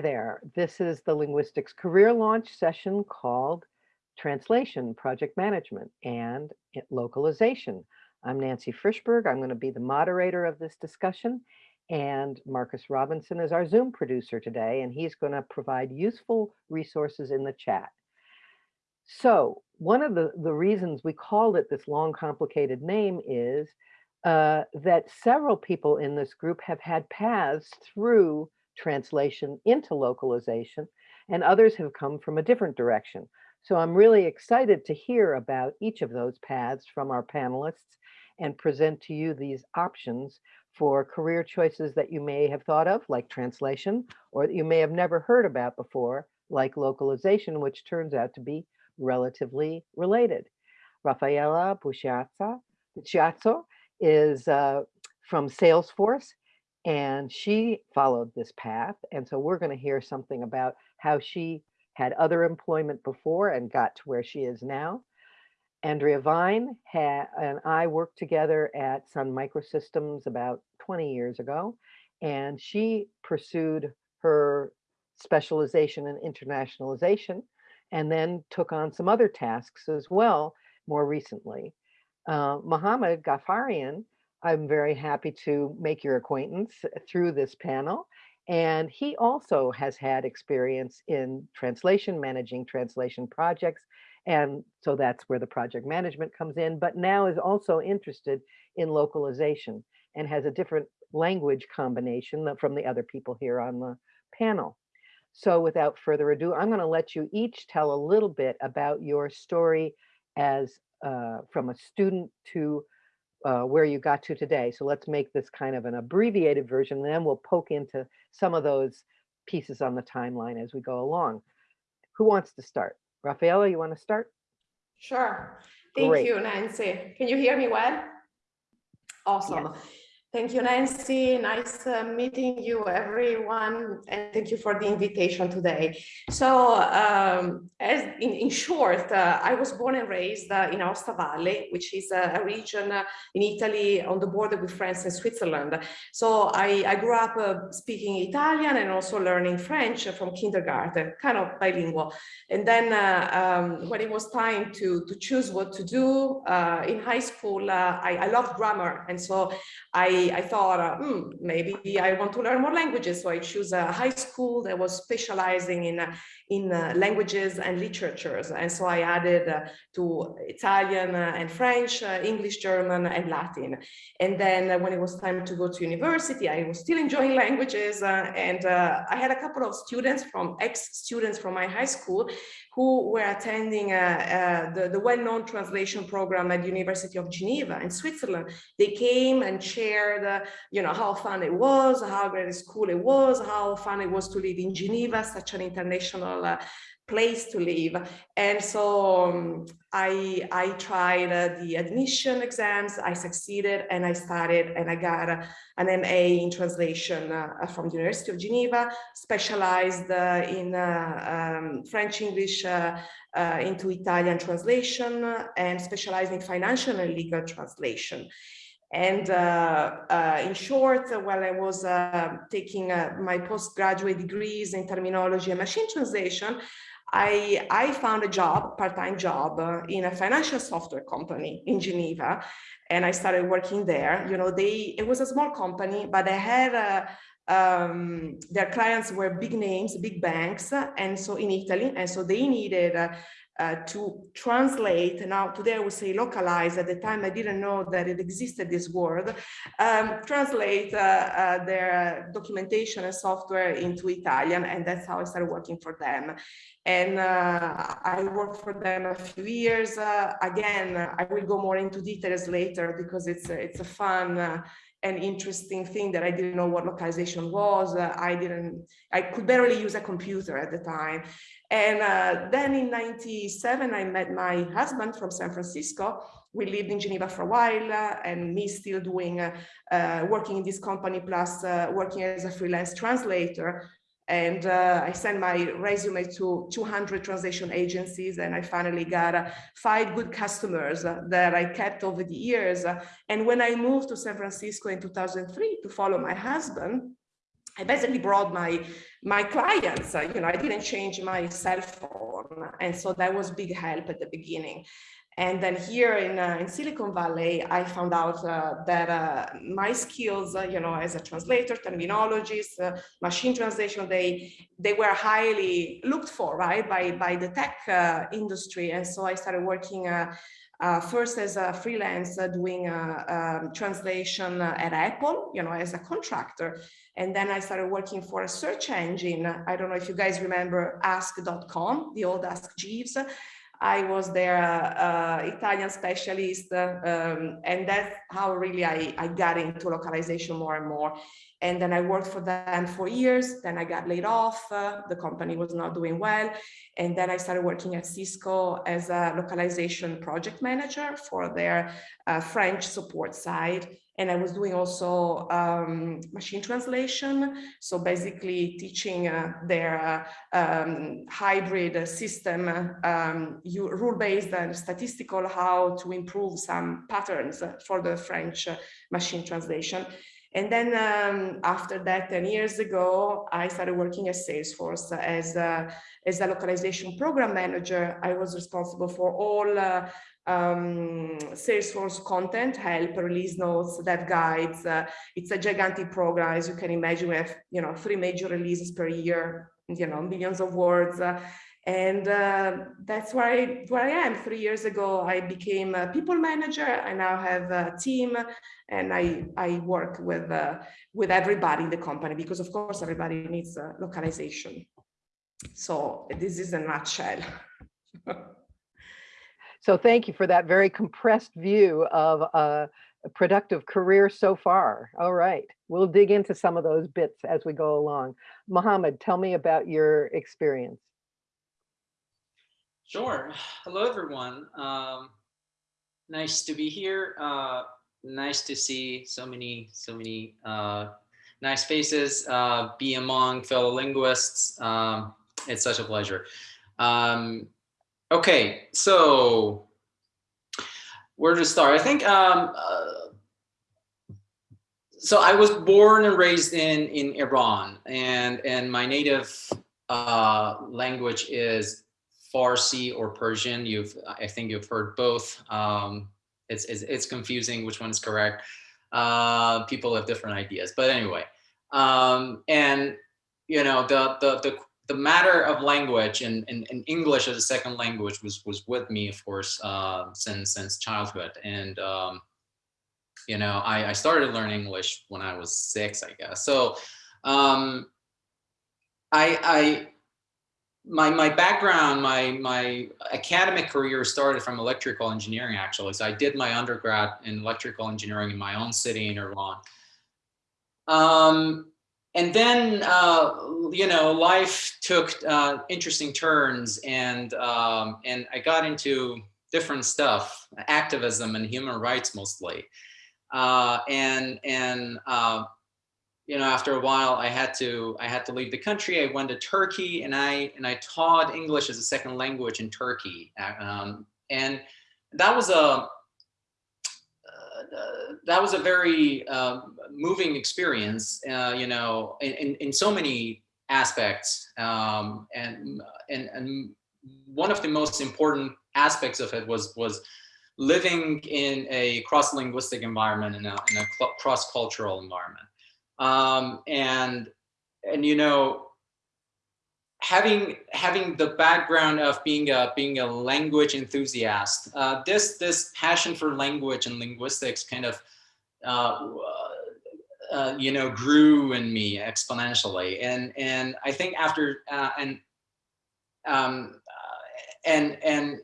There. This is the Linguistics Career Launch session called Translation, Project Management, and Localization. I'm Nancy Frishberg. I'm going to be the moderator of this discussion. And Marcus Robinson is our Zoom producer today, and he's going to provide useful resources in the chat. So one of the, the reasons we called it this long, complicated name is uh, that several people in this group have had paths through translation into localization, and others have come from a different direction. So I'm really excited to hear about each of those paths from our panelists and present to you these options for career choices that you may have thought of, like translation, or that you may have never heard about before, like localization, which turns out to be relatively related. Rafaela Bucciazzo is uh, from Salesforce, and she followed this path. And so we're going to hear something about how she had other employment before and got to where she is now. Andrea Vine and I worked together at Sun Microsystems about 20 years ago, and she pursued her specialization in internationalization and then took on some other tasks as well more recently. Uh, Mohammed Ghaffarian, I'm very happy to make your acquaintance through this panel. And he also has had experience in translation, managing translation projects. And so that's where the project management comes in, but now is also interested in localization and has a different language combination from the other people here on the panel. So without further ado, I'm going to let you each tell a little bit about your story as uh, from a student to uh, where you got to today. So let's make this kind of an abbreviated version, and then we'll poke into some of those pieces on the timeline as we go along. Who wants to start? Raffaella, you want to start? Sure. Thank Great. you, Nancy. Can you hear me well? Awesome. Yes. Thank you, Nancy. Nice uh, meeting you, everyone, and thank you for the invitation today. So, um, as in, in short, uh, I was born and raised uh, in Aosta Valley, which is a, region uh, in Italy on the border with France and Switzerland. So, I, I grew up uh, speaking Italian and also learning French from kindergarten, kind of bilingual. And then, uh, um, when it was time to to choose what to do in high school, I, I loved grammar, and so I I, thought, uh, hmm, maybe I want to learn more languages. So I choose a high school that was specializing in, uh, in uh, languages and literatures. And so I added uh, to Italian uh, and French, uh, English, German, and Latin. And then when it was time to go to university, I was still enjoying languages. and I had a couple of students from ex-students from my high school who were attending uh, uh, the, the well-known translation program at the University of Geneva in Switzerland. They came and shared, uh, you know, how fun it was, how great a school it was, how fun it was to live in Geneva, such an international uh, place to live. And so um, I, I tried uh, the admission exams, I succeeded and I started and I got uh, an MA in translation uh, from the University of Geneva, specialized uh, in uh, um, French, English uh, into Italian translation and specialized in financial and legal translation. And uh, uh, in short, while I was uh, taking my postgraduate degrees in terminology and machine translation, I, I found a job, part-time job uh, in a financial software company in Geneva, and I started working there. You know, they it was a small company, but they had a, um, their clients were big names, big banks, and so in Italy, and so they needed uh, uh, to translate, now today I would say localize, at the time I didn't know that it existed this word, um, translate uh, uh, their documentation and software into Italian, and that's how I started working for them. And uh, I worked for them a few years. Uh, again, I will go more into details later because it's, it's a fun an interesting thing that I didn't know what localization was. Uh, I didn't, I could barely use a computer at the time. And uh, then in 97, I met my husband from San Francisco. We lived in Geneva for a while uh, and me still doing, uh, uh, working in this company plus uh, working as a freelance translator. And uh, I sent my resume to 200 translation agencies and I finally got uh, five good customers uh, that I kept over the years. And when I moved to San Francisco in 2003 to follow my husband, I basically brought my my clients. You know, I didn't change my cell phone, and so that was big help at the beginning. And then here in, uh, in Silicon Valley, I found out uh, that uh, my skills, uh, you know, as a translator, terminologist, uh, machine translation, they they were highly looked for, right, by by the tech uh, industry. And so I started working first as a freelance, doing um, translation at Apple, you know, as a contractor. And then I started working for a search engine. I don't know if you guys remember Ask.com, the old Ask Jeeves. I was their uh, Italian specialist, um, and that's how really I, I got into localization more and more. And then I worked for them for years. Then I got laid off. Uh, the company was not doing well. And then I started working at Cisco as a localization project manager for their uh, French support side. And I was doing also um, machine translation. So basically teaching uh, their uh, um, hybrid system, um, rule-based and statistical, how to improve some patterns for the French machine translation. And then um, after that, 10 years ago, I started working at Salesforce as a, as a localization program manager. I was responsible for all uh, um, Salesforce content, help, release notes, dev guides. Uh, it's a gigantic program, as you can imagine, we have, you know, three major releases per year, you know, millions of words. Uh, and uh, that's where I, where I am. Three years ago, I became a people manager. I now have a team and I, I work with, uh, with everybody in the company because of course everybody needs uh, localization. So this is a nutshell. So thank you for that very compressed view of a productive career so far. All right, we'll dig into some of those bits as we go along. Mohammed, tell me about your experience. Sure. Hello, everyone. Um, nice to be here. Uh, nice to see so many, so many uh, nice faces, uh, be among fellow linguists. Um, it's such a pleasure. Um, Okay, so where to start? I think um, uh, so. I was born and raised in in Iran, and and my native uh, language is Farsi or Persian. You've I think you've heard both. Um, it's, it's it's confusing which one is correct. Uh, people have different ideas, but anyway, um, and you know the the the the matter of language and, and, and, English as a second language was was with me, of course, uh, since since childhood. And um, you know, I, I started learning English when I was six, I guess. So um, I, I my my background, my my academic career started from electrical engineering actually. So I did my undergrad in electrical engineering in my own city in Iran. Um, and then uh, you know life took uh, interesting turns and um, and I got into different stuff activism and human rights mostly. Uh, and and uh, you know after a while I had to I had to leave the country I went to Turkey and I and I taught English as a second language in Turkey um, and that was a uh, that was a very uh, moving experience, uh, you know, in, in, in, so many aspects. Um, and, and, and one of the most important aspects of it was, was living in a cross-linguistic environment, in a, a cross-cultural environment. Um, and, and, you know, having having the background of being a being a language enthusiast, uh, this this passion for language and linguistics kind of uh, uh, you know grew in me exponentially, and and I think after uh, and um, uh, and and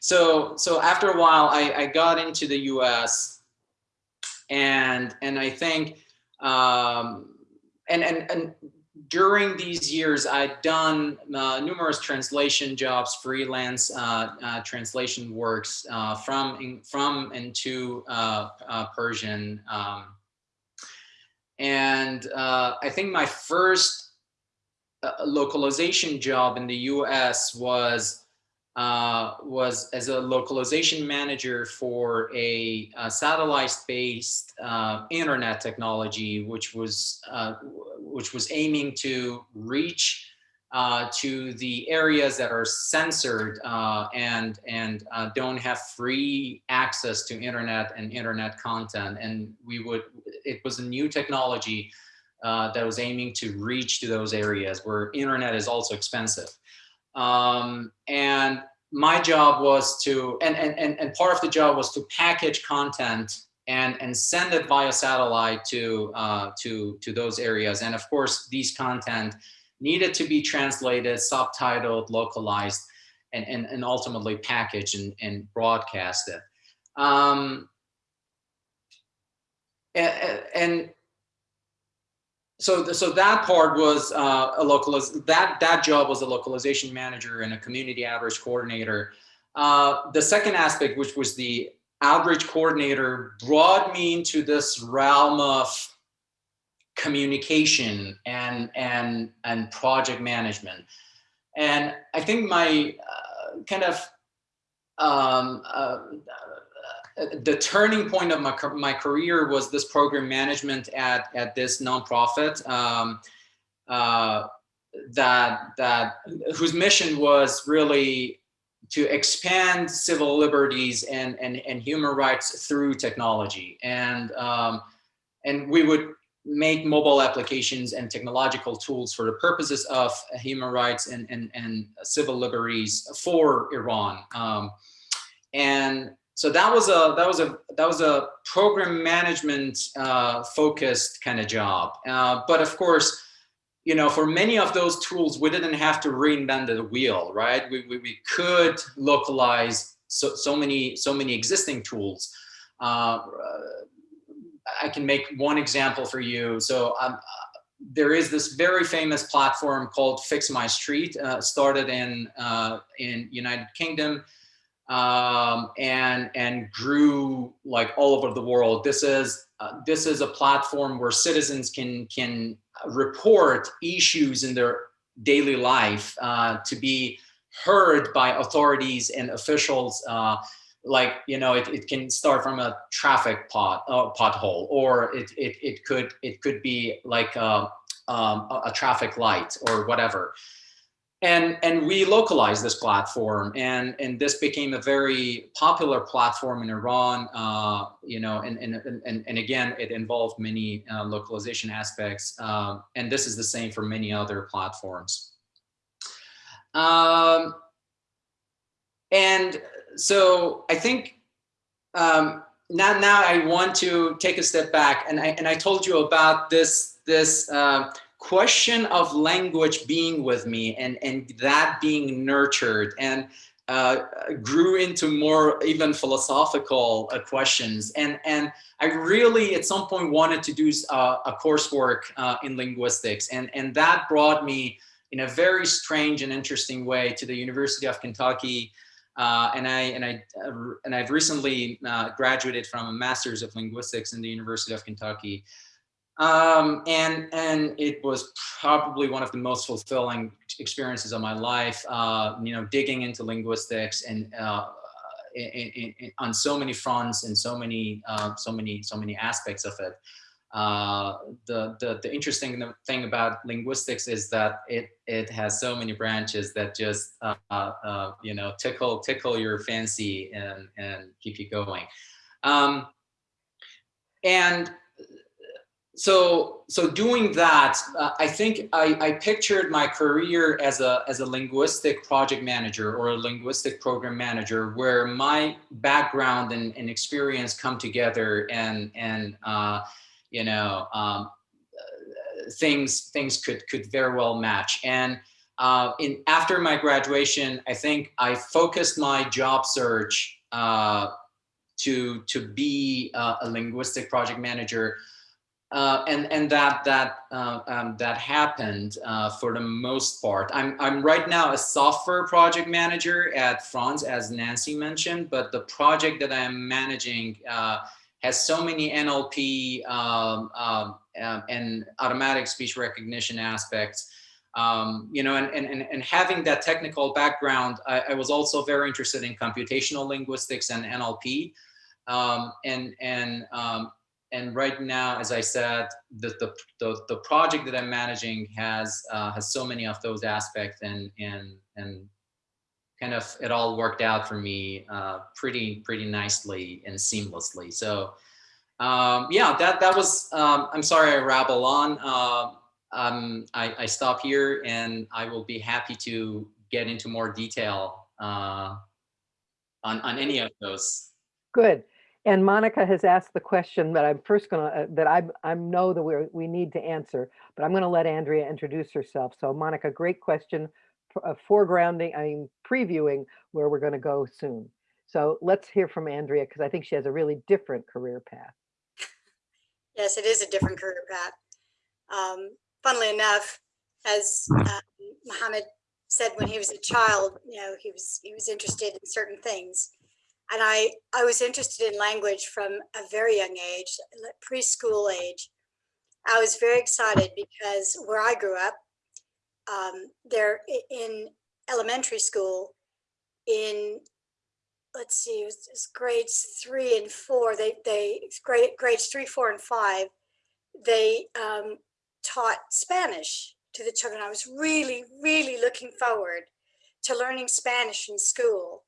so so after a while I, I got into the U.S. and and I think um, and and and during these years, I'd done uh, numerous translation jobs, freelance uh, uh, translation works uh, from in, from and to uh, uh, Persian. Um, and I think my first localization job in the U.S. was uh, was as a localization manager for a, a satellite-based uh, internet technology, which was uh, which was aiming to reach uh, to the areas that are censored uh, and and don't have free access to internet and internet content. And we would it was a new technology that was aiming to reach to those areas where internet is also expensive. Um, and my job was to, and, and, and, part of the job was to package content and, and send it via satellite to, uh, to, to those areas. And of course, these content needed to be translated, subtitled, localized, and, and, and ultimately packaged and, and broadcasted. Um, and so the, so that part was uh, a localiz that that job was a localization manager and a community outreach coordinator. Uh, the second aspect, which was the outreach coordinator, brought me into this realm of communication and and and project management. And I think my uh, kind of um, uh, the turning point of my, my career was this program management at, at this nonprofit um, uh, that, that, whose mission was really to expand civil liberties and, and, and human rights through technology. And, um, and we would make mobile applications and technological tools for the purposes of human rights and, and, and civil liberties for Iran. Um, and so that was a that was a that was a program management uh, focused kind of job. Uh, but of course, you know, for many of those tools, we didn't have to reinvent the wheel, right? We, we, we could localize so, so many so many existing tools. Uh, I can make one example for you. So um, there is this very famous platform called Fix My Street, uh, started in uh, in United Kingdom um, and and grew like all over the world. This is uh, this is a platform where citizens can can report issues in their daily life uh, to be heard by authorities and officials. Uh, like you know, it, it can start from a traffic pot uh, pothole, or it, it it could it could be like a, um, a traffic light or whatever and and we localized this platform and and this became a very popular platform in iran uh, you know and, and and and again it involved many uh, localization aspects um, and this is the same for many other platforms. Um, and so i think um, now now i want to take a step back and i and i told you about this this uh, question of language being with me and, and that being nurtured and uh, grew into more even philosophical uh, questions. And, and I really at some point wanted to do uh, a coursework uh, in linguistics. And, and that brought me in a very strange and interesting way to the University of Kentucky. Uh, and I and I uh, and I've recently graduated from a master's of linguistics in the University of Kentucky. Um, and, and it was probably one of the most fulfilling experiences of my life, uh, you know, digging into linguistics and uh, in, in, in, on so many fronts and so many, uh, so many, so many aspects of it. Uh, the, the, the interesting thing about linguistics is that it, it has so many branches that just, uh, uh, you know, tickle, tickle your fancy and, and keep you going. Um, and so so doing that, uh, I think I, I pictured my career as a as a linguistic project manager or a linguistic program manager, where my background and, and experience come together and and uh, you know um, things things could could very well match. And uh, in after my graduation, I think I focused my job search uh, to to be a linguistic project manager uh, and and that that uh, um, that happened uh, for the most part. I'm I'm right now a software project manager at Franz, as Nancy mentioned, but the project that I'm managing uh, has so many NLP um, um, um, and automatic speech recognition aspects um, you know, and, and, and, and having that technical background, I, I was also very interested in computational linguistics and NLP. Um, and, and, um, and right now, as I said, the, the, the, the project that I'm managing has, uh, has so many of those aspects and, and, and kind of it all worked out for me uh, pretty, pretty nicely and seamlessly. So um, yeah, that, that was, um, I'm sorry I rabble on. Uh, um, I, I stop here and I will be happy to get into more detail uh, on, on any of those. Good. And Monica has asked the question that I'm first gonna, uh, that I, I know that we're, we need to answer, but I'm gonna let Andrea introduce herself. So Monica, great question, uh, foregrounding, I mean, previewing where we're gonna go soon. So let's hear from Andrea, because I think she has a really different career path. Yes, it is a different career path. Um, funnily enough, as um, Mohammed said when he was a child, you know, he was he was interested in certain things, and I I was interested in language from a very young age, preschool age. I was very excited because where I grew up, um, there in elementary school, in let's see, it was, it was grades three and four. They they grade grades three, four, and five. They um, taught Spanish to the children. I was really, really looking forward to learning Spanish in school.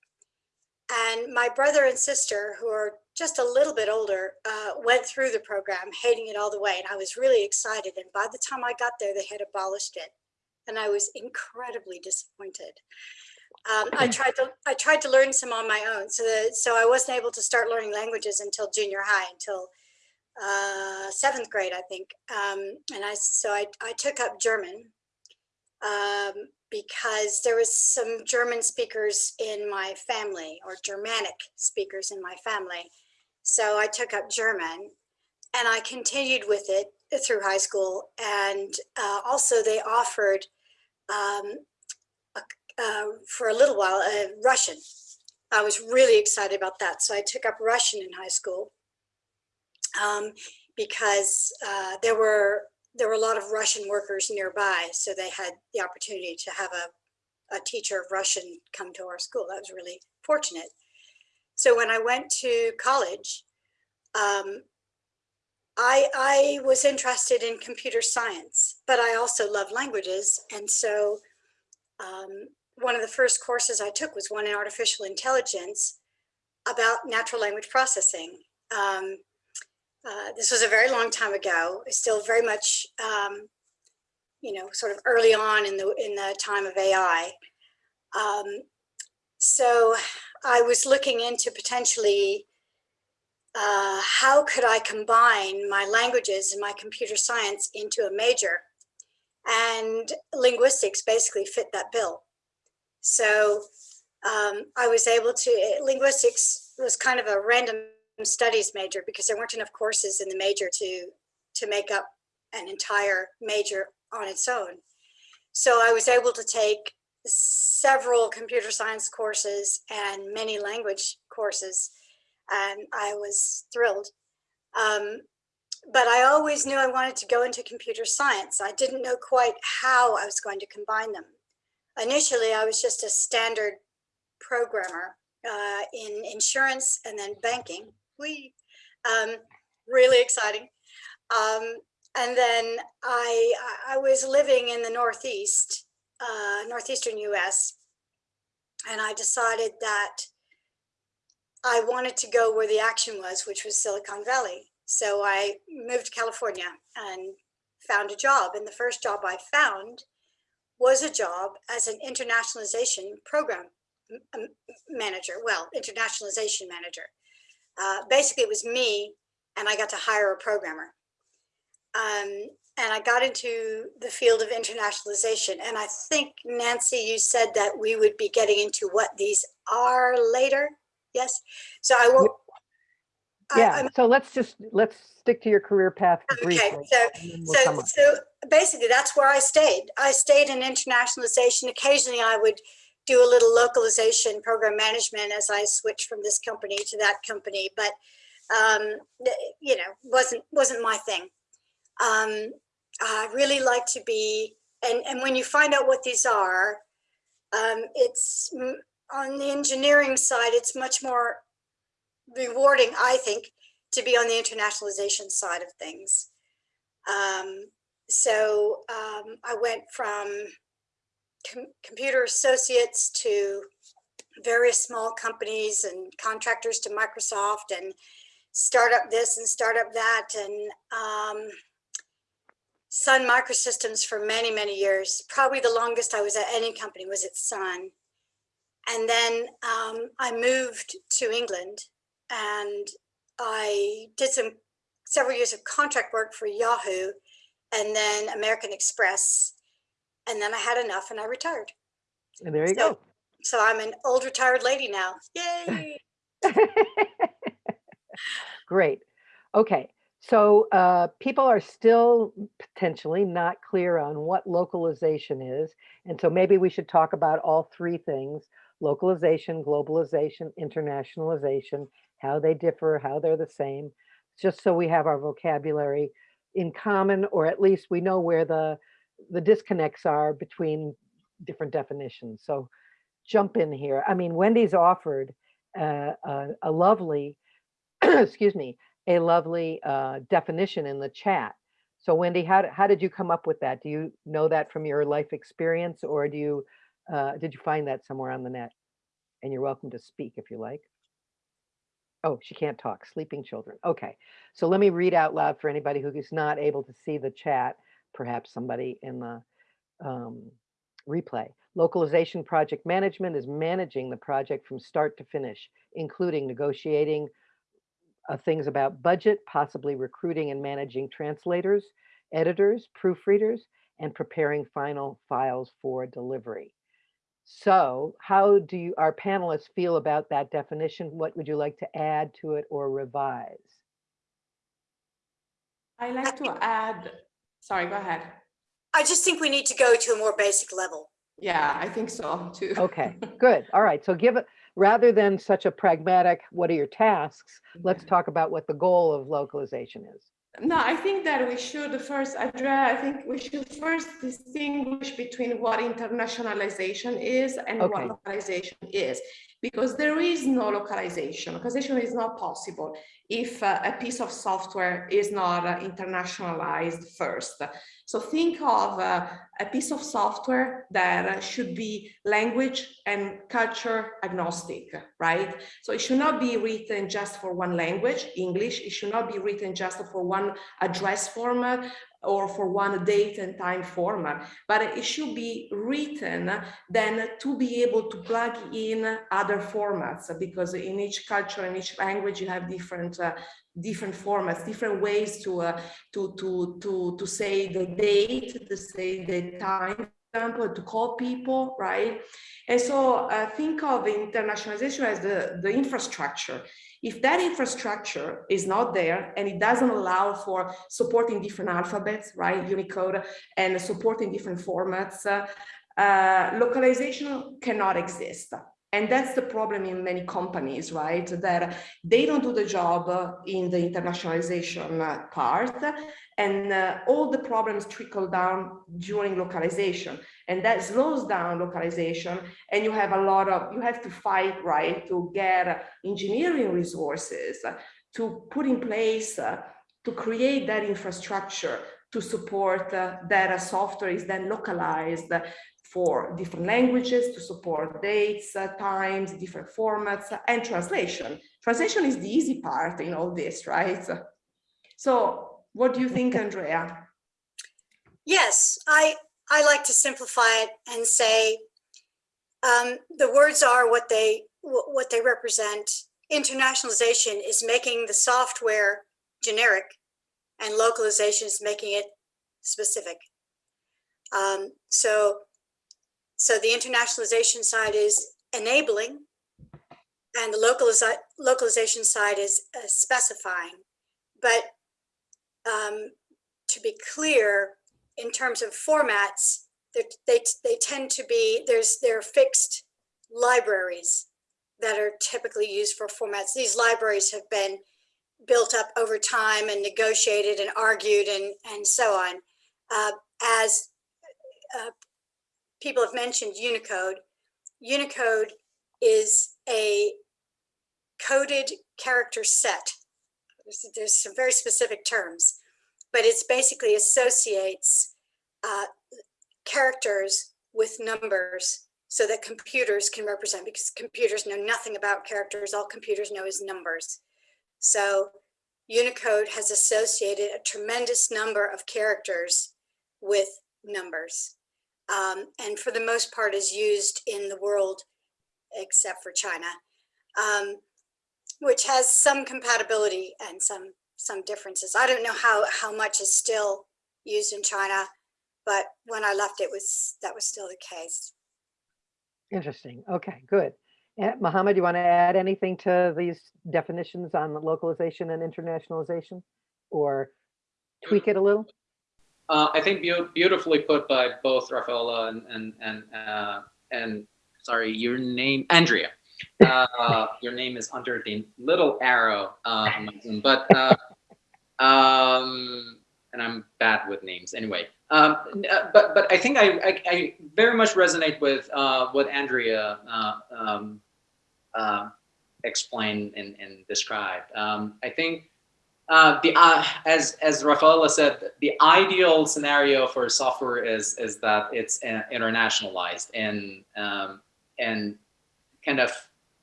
And my brother and sister, who are just a little bit older, uh, went through the program, hating it all the way. And I was really excited. And by the time I got there, they had abolished it. And I was incredibly disappointed. Um, I tried to I tried to learn some on my own, so that, so I wasn't able to start learning languages until junior high, until uh, seventh grade, I think. Um, and I so I I took up German um, because there was some German speakers in my family, or Germanic speakers in my family. So I took up German, and I continued with it through high school. And uh, also, they offered um, uh, for a little while, uh, Russian. I was really excited about that. So I took up Russian in high school um, because uh, there were there were a lot of Russian workers nearby. So they had the opportunity to have a, a teacher of Russian come to our school. That was really fortunate. So when I went to college, um, I, I was interested in computer science, but I also love languages. And so um, one of the first courses I took was one in artificial intelligence about natural language processing. Um, uh, this was a very long time ago, still very much, um, you know, sort of early on in the in the time of AI. Um, so I was looking into potentially uh, how could I combine my languages and my computer science into a major, and linguistics basically fit that bill. So um, I was able to, linguistics was kind of a random studies major because there weren't enough courses in the major to, to make up an entire major on its own. So I was able to take several computer science courses and many language courses, and I was thrilled. Um, but I always knew I wanted to go into computer science. I didn't know quite how I was going to combine them initially I was just a standard programmer uh, in insurance and then banking. We um, really exciting. Um, and then I I was living in the Northeast, uh, northeastern U.S. And I decided that I wanted to go where the action was, which was Silicon Valley. So I moved to California and found a job. And the first job I found was a job as an internationalization program manager, well, internationalization manager. Uh, basically, it was me, and I got to hire a programmer. Um, and I got into the field of internationalization. And I think, Nancy, you said that we would be getting into what these are later. Yes. So I will. Yeah, so let's just, let's stick to your career path briefly. Okay, so, we'll so, so basically that's where I stayed. I stayed in internationalization. Occasionally I would do a little localization program management as I switched from this company to that company, but um, you know, wasn't, wasn't my thing. Um, I really like to be and, and when you find out what these are, um, it's on the engineering side, it's much more rewarding, I think, to be on the internationalization side of things. Um, so um, I went from com- computer associates to various small companies and contractors to Microsoft and startup this and startup that and um, Sun Microsystems for many, many years. Probably the longest I was at any company was at Sun. And then um, I moved to England and I did some several years of contract work for Yahoo and then American Express. And then I had enough and I retired. And there you So- So I'm an old retired lady now. Yay. Great. Okay. So uh, people are still potentially not clear on what localization is. And so maybe we should talk about all three things, localization, globalization, internationalization, how they differ, how they're the same, just so we have our vocabulary in common, or at least we know where the, the disconnects are between different definitions. So jump in here. I mean, Wendy's offered uh, a, a lovely, excuse me, a lovely uh, definition in the chat. So Wendy, how, how did you come up with that? Do you know that from your life experience or do you, uh, did you find that somewhere on the net? And you're welcome to speak if you like. Oh, she can't talk, sleeping children. Okay, so let me read out loud for anybody who is not able to see the chat, perhaps somebody in the um, replay. Localization project management is managing the project from start to finish, including negotiating uh, things about budget, possibly recruiting and managing translators, editors, proofreaders, and preparing final files for delivery. So how do you, our panelists feel about that definition? What would you like to add to it or revise? I like to add, sorry, go ahead. I just think we need to go to a more basic level. Yeah, I think so too. Okay, good. All right. So give it, rather than such a pragmatic, what are your tasks? Let's talk about what the goal of localization is. No, I think that we should first address, I think we should first distinguish between what internationalization is and Okay. what localization is. Because there is no localization. Localization is not possible if uh, a piece of software is not uh, internationalized first. So think of uh, a piece of software that uh, should be language and culture agnostic, right? So it should not be written just for one language, English. It should not be written just for one address format or for one date and time format, but it should be written then to be able to plug in other formats because in each culture and each language you have different uh, different formats, different ways to uh, to to to to say the date, to say the time example, to call people, right? And so uh, think of internationalization as the, the infrastructure. If that infrastructure is not there and it doesn't allow for supporting different alphabets, right, Unicode, and supporting different formats, uh, uh, localization cannot exist. And that's the problem in many companies, right? That they don't do the job in the internationalization part, and uh, all the problems trickle down during localization, and that slows down localization. And you have a lot of you have to fight, right, to get engineering resources to put in place uh, to create that infrastructure to support uh, that software is then localized for different languages to support dates, uh, times, different formats, and translation. Translation is the easy part in all this, right? So what do you think, Andrea? Yes, I, I like to simplify it and say um, the words are what they, what they represent. Internationalization is making the software generic and localization is making it specific. Um, so, so the internationalization side is enabling and the localiza- localization side is uh, specifying. But um, to be clear, in terms of formats, they, they tend to be, there's, there are fixed libraries that are typically used for formats. These libraries have been built up over time and negotiated and argued and, and so on. Uh, as, uh, people have mentioned Unicode. Unicode is a coded character set. There's, some very specific terms, but it's basically associates uh, characters with numbers so that computers can represent because computers know nothing about characters. All computers know is numbers. So Unicode has associated a tremendous number of characters with numbers. Um, and for the most part is used in the world except for China, um, which has some compatibility and some some differences. I don't know how how much is still used in China, but when I left, it was that was still the case. Interesting. Okay, good. And Mohammed, you want to add anything to these definitions on localization and internationalization? Or tweak it a little? Uh, I think beau- beautifully put by both Rafaela and and and uh, and sorry, your name Andrea. Uh, your name is under the little arrow uh, but uh, um, and I'm bad with names anyway. Um, uh, but but I think I, I, I very much resonate with uh, what Andrea uh, um, explained and, and described. Um, I think the as as Rafaela said, the ideal scenario for software is is that it's internationalized and um, and kind of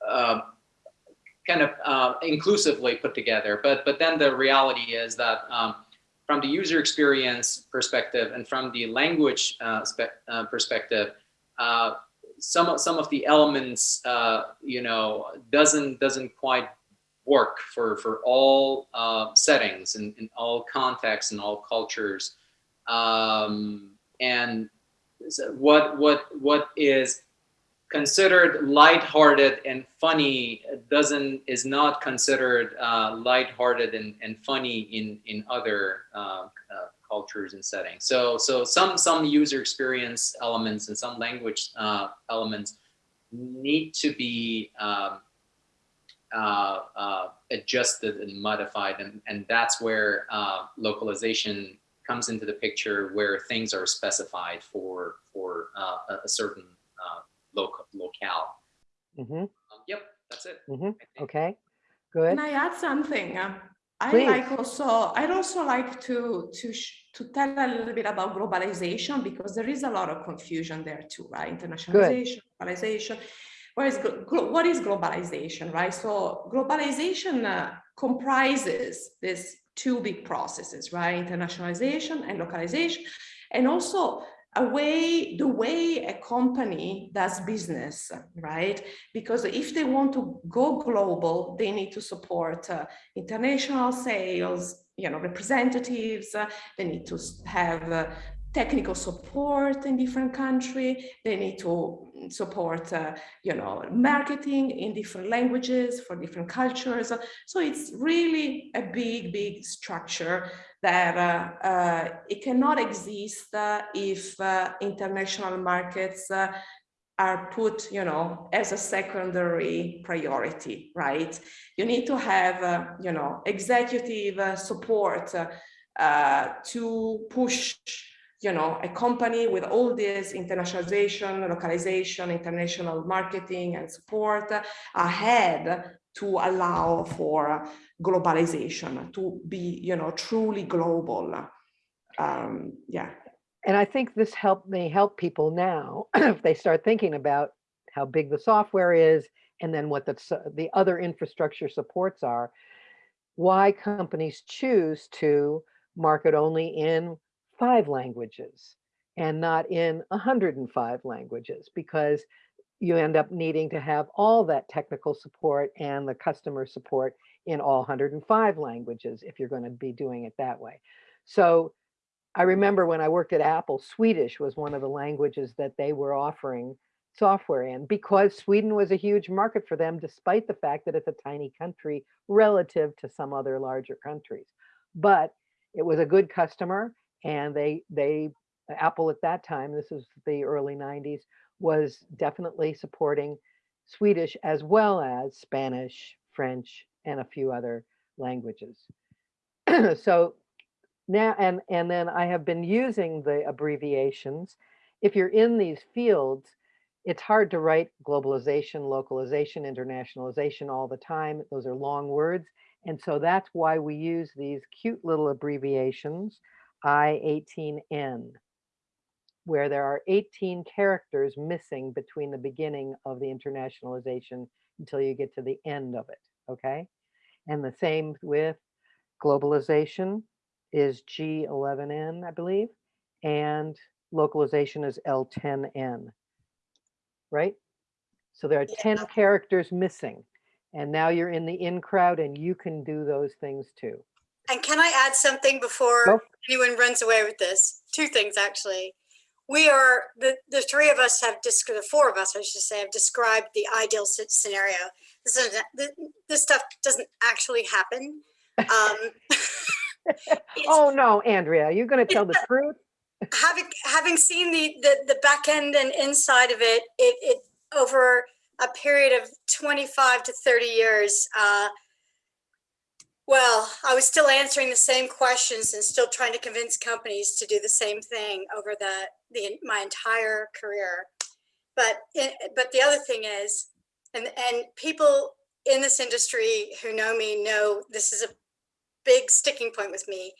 uh, kind of uh, inclusively put together. But but then the reality is that um, from the user experience perspective and from the language uh, uh, perspective, uh, some of some of the elements uh, you know doesn't doesn't quite work for for all settings and in all contexts and all cultures. Um, and what what what is considered lighthearted and funny doesn't is not considered uh, lighthearted and, and funny in in other uh, uh, cultures and settings. So so some some user experience elements and some language uh, elements need to be um, uh, uh, adjusted and modified, and and that's where uh, localization comes into the picture, where things are specified for for uh, a, certain local locale. Mm -hmm. Um, yep, that's it. hmm Okay, good. Can I add something? Um, I Please. like also, I'd also like to, to, sh- to tell a little bit about globalization because there is a lot of confusion there too, right? Internationalization, globalization. What is, glo- glo- what is globalization, right? So globalization uh, comprises these two big processes, right? Internationalization and localization, and also a way, the way a company does business, right? Because if they want to go global, they need to support uh, international sales, you know, representatives. uh, they need to have uh, technical support in different country. They need to support, uh, you know, marketing in different languages for different cultures. So it's really a big, big structure that uh, uh, it cannot exist uh, if uh, international markets uh, are put, you know, as a secondary priority, right? You need to have, you know, executive support to push, you know, a company with all this internationalization, localization, international marketing and support ahead to allow for globalization, to be, you know, truly global. Um, yeah. And I think this help may help people now if they start thinking about how big the software is and then what the, the other infrastructure supports are. Why companies choose to market only in five languages and not in 105 languages because you end up needing to have all that technical support and the customer support in all 105 languages if you're going to be doing it that way. So I remember when I worked at Apple, Swedish was one of the languages that they were offering software in because Sweden was a huge market for them, despite the fact that it's a tiny country relative to some other larger countries. But it was a good customer and they, they, Apple at that time, this was the early 90s, was definitely supporting Swedish as well as Spanish, French, and a few other languages. so now and and then I have been using the abbreviations if you're in these fields, it's hard to write globalization, localization, internationalization all the time. Those are long words. And so that's why we use these cute little abbreviations, I-18N, where there are 18 characters missing between the beginning of the internationalization until you get to the end of it, okay? And the same with globalization is G11N, I believe, and localization is L10N, right? So there are 10 characters missing. And now you're in the in crowd and you can do those things too. And can I add something before anyone runs away with this? Two things, actually. We are, the, the three of us have, the four of us, I should say, have described the ideal scenario. This is, this stuff doesn't actually happen. Um, Oh, no, Andrea, you're going to tell the truth? having having seen the, the the back end and inside of it, it it over a period of 25 to 30 years uh well i was still answering the same questions and still trying to convince companies to do the same thing over the the my entire career but it, but the other thing is and and people in this industry who know me know this is a big sticking point with me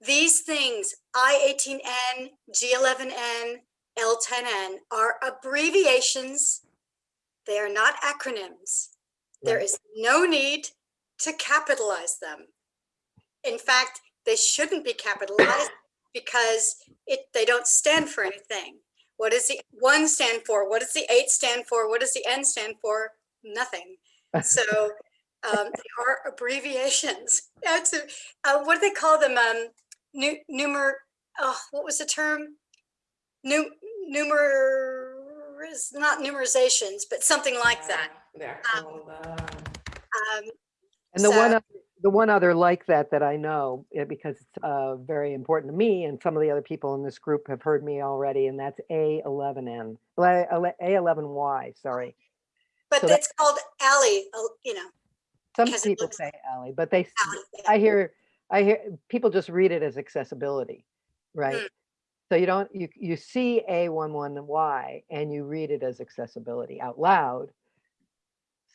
these things, I-18N, G11N, L10N, are abbreviations. They are not acronyms. There is no need to capitalize them. In fact, they shouldn't be capitalized because it, they don't stand for anything. What does the one stand for? What does the eight stand for? What does the N stand for? Nothing. So um, they are abbreviations. That's a, uh, what do they call them? Um, nu numer. Oh, what was the term? Nu numer is not numerizations, but something like that. Um, uh, Um, And the one, So- oth- the one other like that that I know, eh, because it's uh, very important to me and some of the other people in this group have heard me already, and that's A11N, le- ele- A11Y, sorry. but So called alley. uh, You know, Some people say alley, but they, s- alley. yeah. I hear, I hear, people just read it as accessibility, right? Mm. So you don't, you, you see A11Y and you read it as accessibility out loud.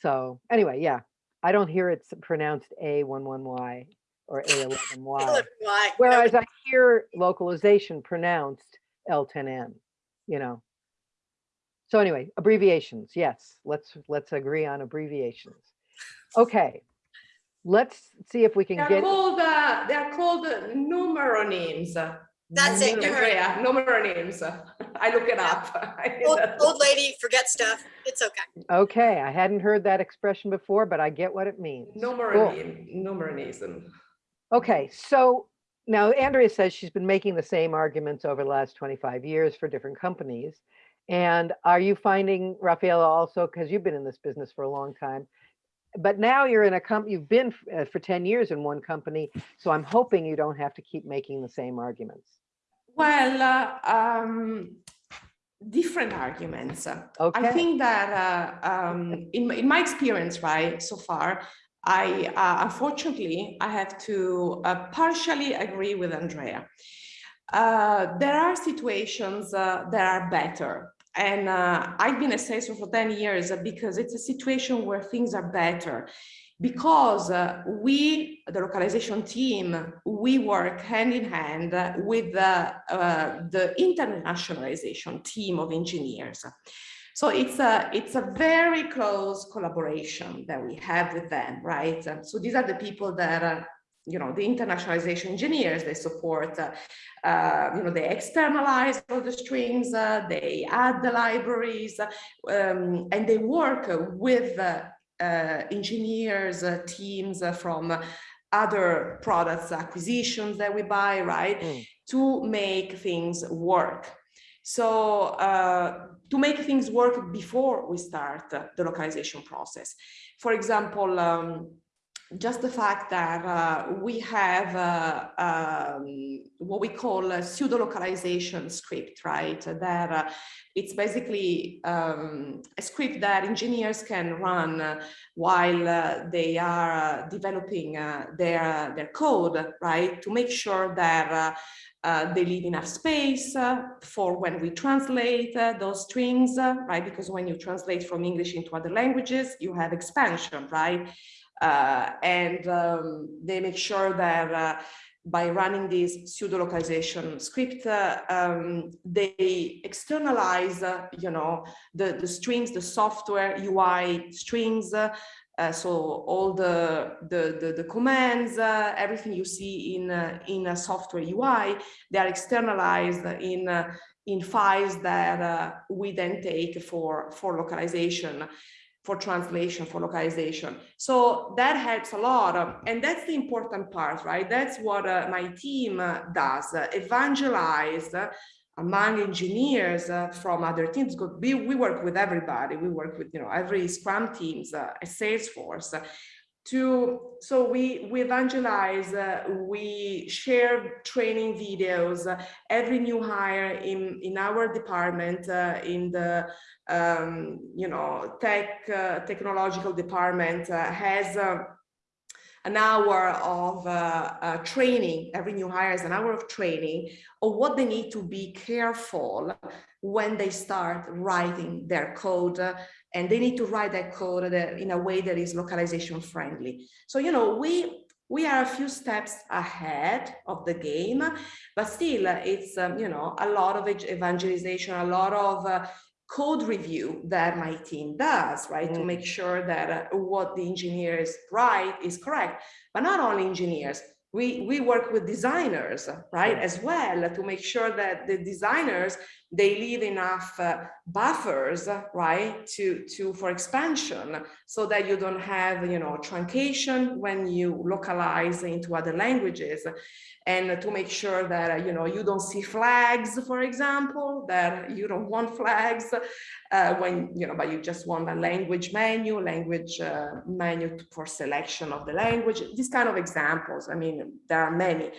So anyway, yeah, I don't hear it s- pronounced A11Y or A11Y. Why? Whereas I hear localization pronounced L10N, you know. So anyway, abbreviations, yes, let's, let's agree on abbreviations. Okay, let's see if we can They're get. called, uh, they're called uh, numeronyms. That's it, you heard it. Andrea, numeronyms. I look it up. Old, old lady, forget stuff. It's okay. Okay, I hadn't heard that expression before, but I get what it means. No more Cool. more names. Okay, so now Andrea says she's been making the same arguments over the last 25 years for different companies. And are you finding, Rafaela, also, because you've been in this business for a long time, but now you're in a company, you've been uh, for 10 years in one company, so I'm hoping you don't have to keep making the same arguments. Well, uh, um, different arguments. I think that uh, um, in, my- in my experience, right, so far, I uh, unfortunately I have to uh, partially agree with Andrea. Uh, there are situations uh, that are better. And uh, I've been a salesman for 10 years because it's a situation where things are better because uh, we, the localization team, we work hand in hand with the, uh, the internationalization team of engineers. So it's a, it's a very close collaboration that we have with them, right? So these are the people that are, you know, the internationalization engineers, they support, uh, you know, they externalize all the strings, uh, they add the libraries, um, and they work with uh, engineers, uh, teams uh, from other products acquisitions that we buy, right? Mm. To make things work. So uh, to make things work before we start uh, the localization process. For example, um, just the fact that uh, we have uh, um, what we call a pseudo localization script, right? That uh, it's basically um, a script that engineers can run while uh, they are uh, developing uh, their their code, right? To make sure that they leave enough space for when we translate those strings, right? Because when you translate from English into other languages, you have expansion, right? Uh, and um, they make sure that uh, by running this pseudo localization script, uh, um, they externalize, uh, you know, the, the strings, the software UI strings, uh, so all the, the, the, the commands, uh, everything you see in, in a software UI, they are externalized in, in files that we then take for, for localization, for translation, for localization. So that helps a lot. and that's the important part, right? That's what uh, my team uh, does, uh, evangelize uh, among engineers uh, from other teams. We, we work with everybody. We work with, you know, every Scrum teams uh, at Salesforce. To so we we evangelize uh, we share training videos uh, every new hire in in our department uh, in the um, you know tech uh, technological department uh, has an hour of training every new hire has an hour of training of what they need to be careful when they start writing their code and they need to write that code that- in a way that is localization friendly. So, you know, we we are a few steps ahead of the game, but still uh, it's, um, you know, a lot of evangelization, a lot of uh, code review that my team does, right? To Mm. make sure that uh, what the engineers write is correct, but not only engineers, we, we work with designers, right, as well, to make sure that the designers, they leave enough uh, buffers, right, to, to, for expansion, so that you don't have, you know, truncation when you localize into other languages, and to make sure that, uh, you know, you don't see flags, for example, that you don't want flags, uh, when, you know, but you just want a language menu, language uh, menu for selection of the language, these kind of examples. I mean, there are many.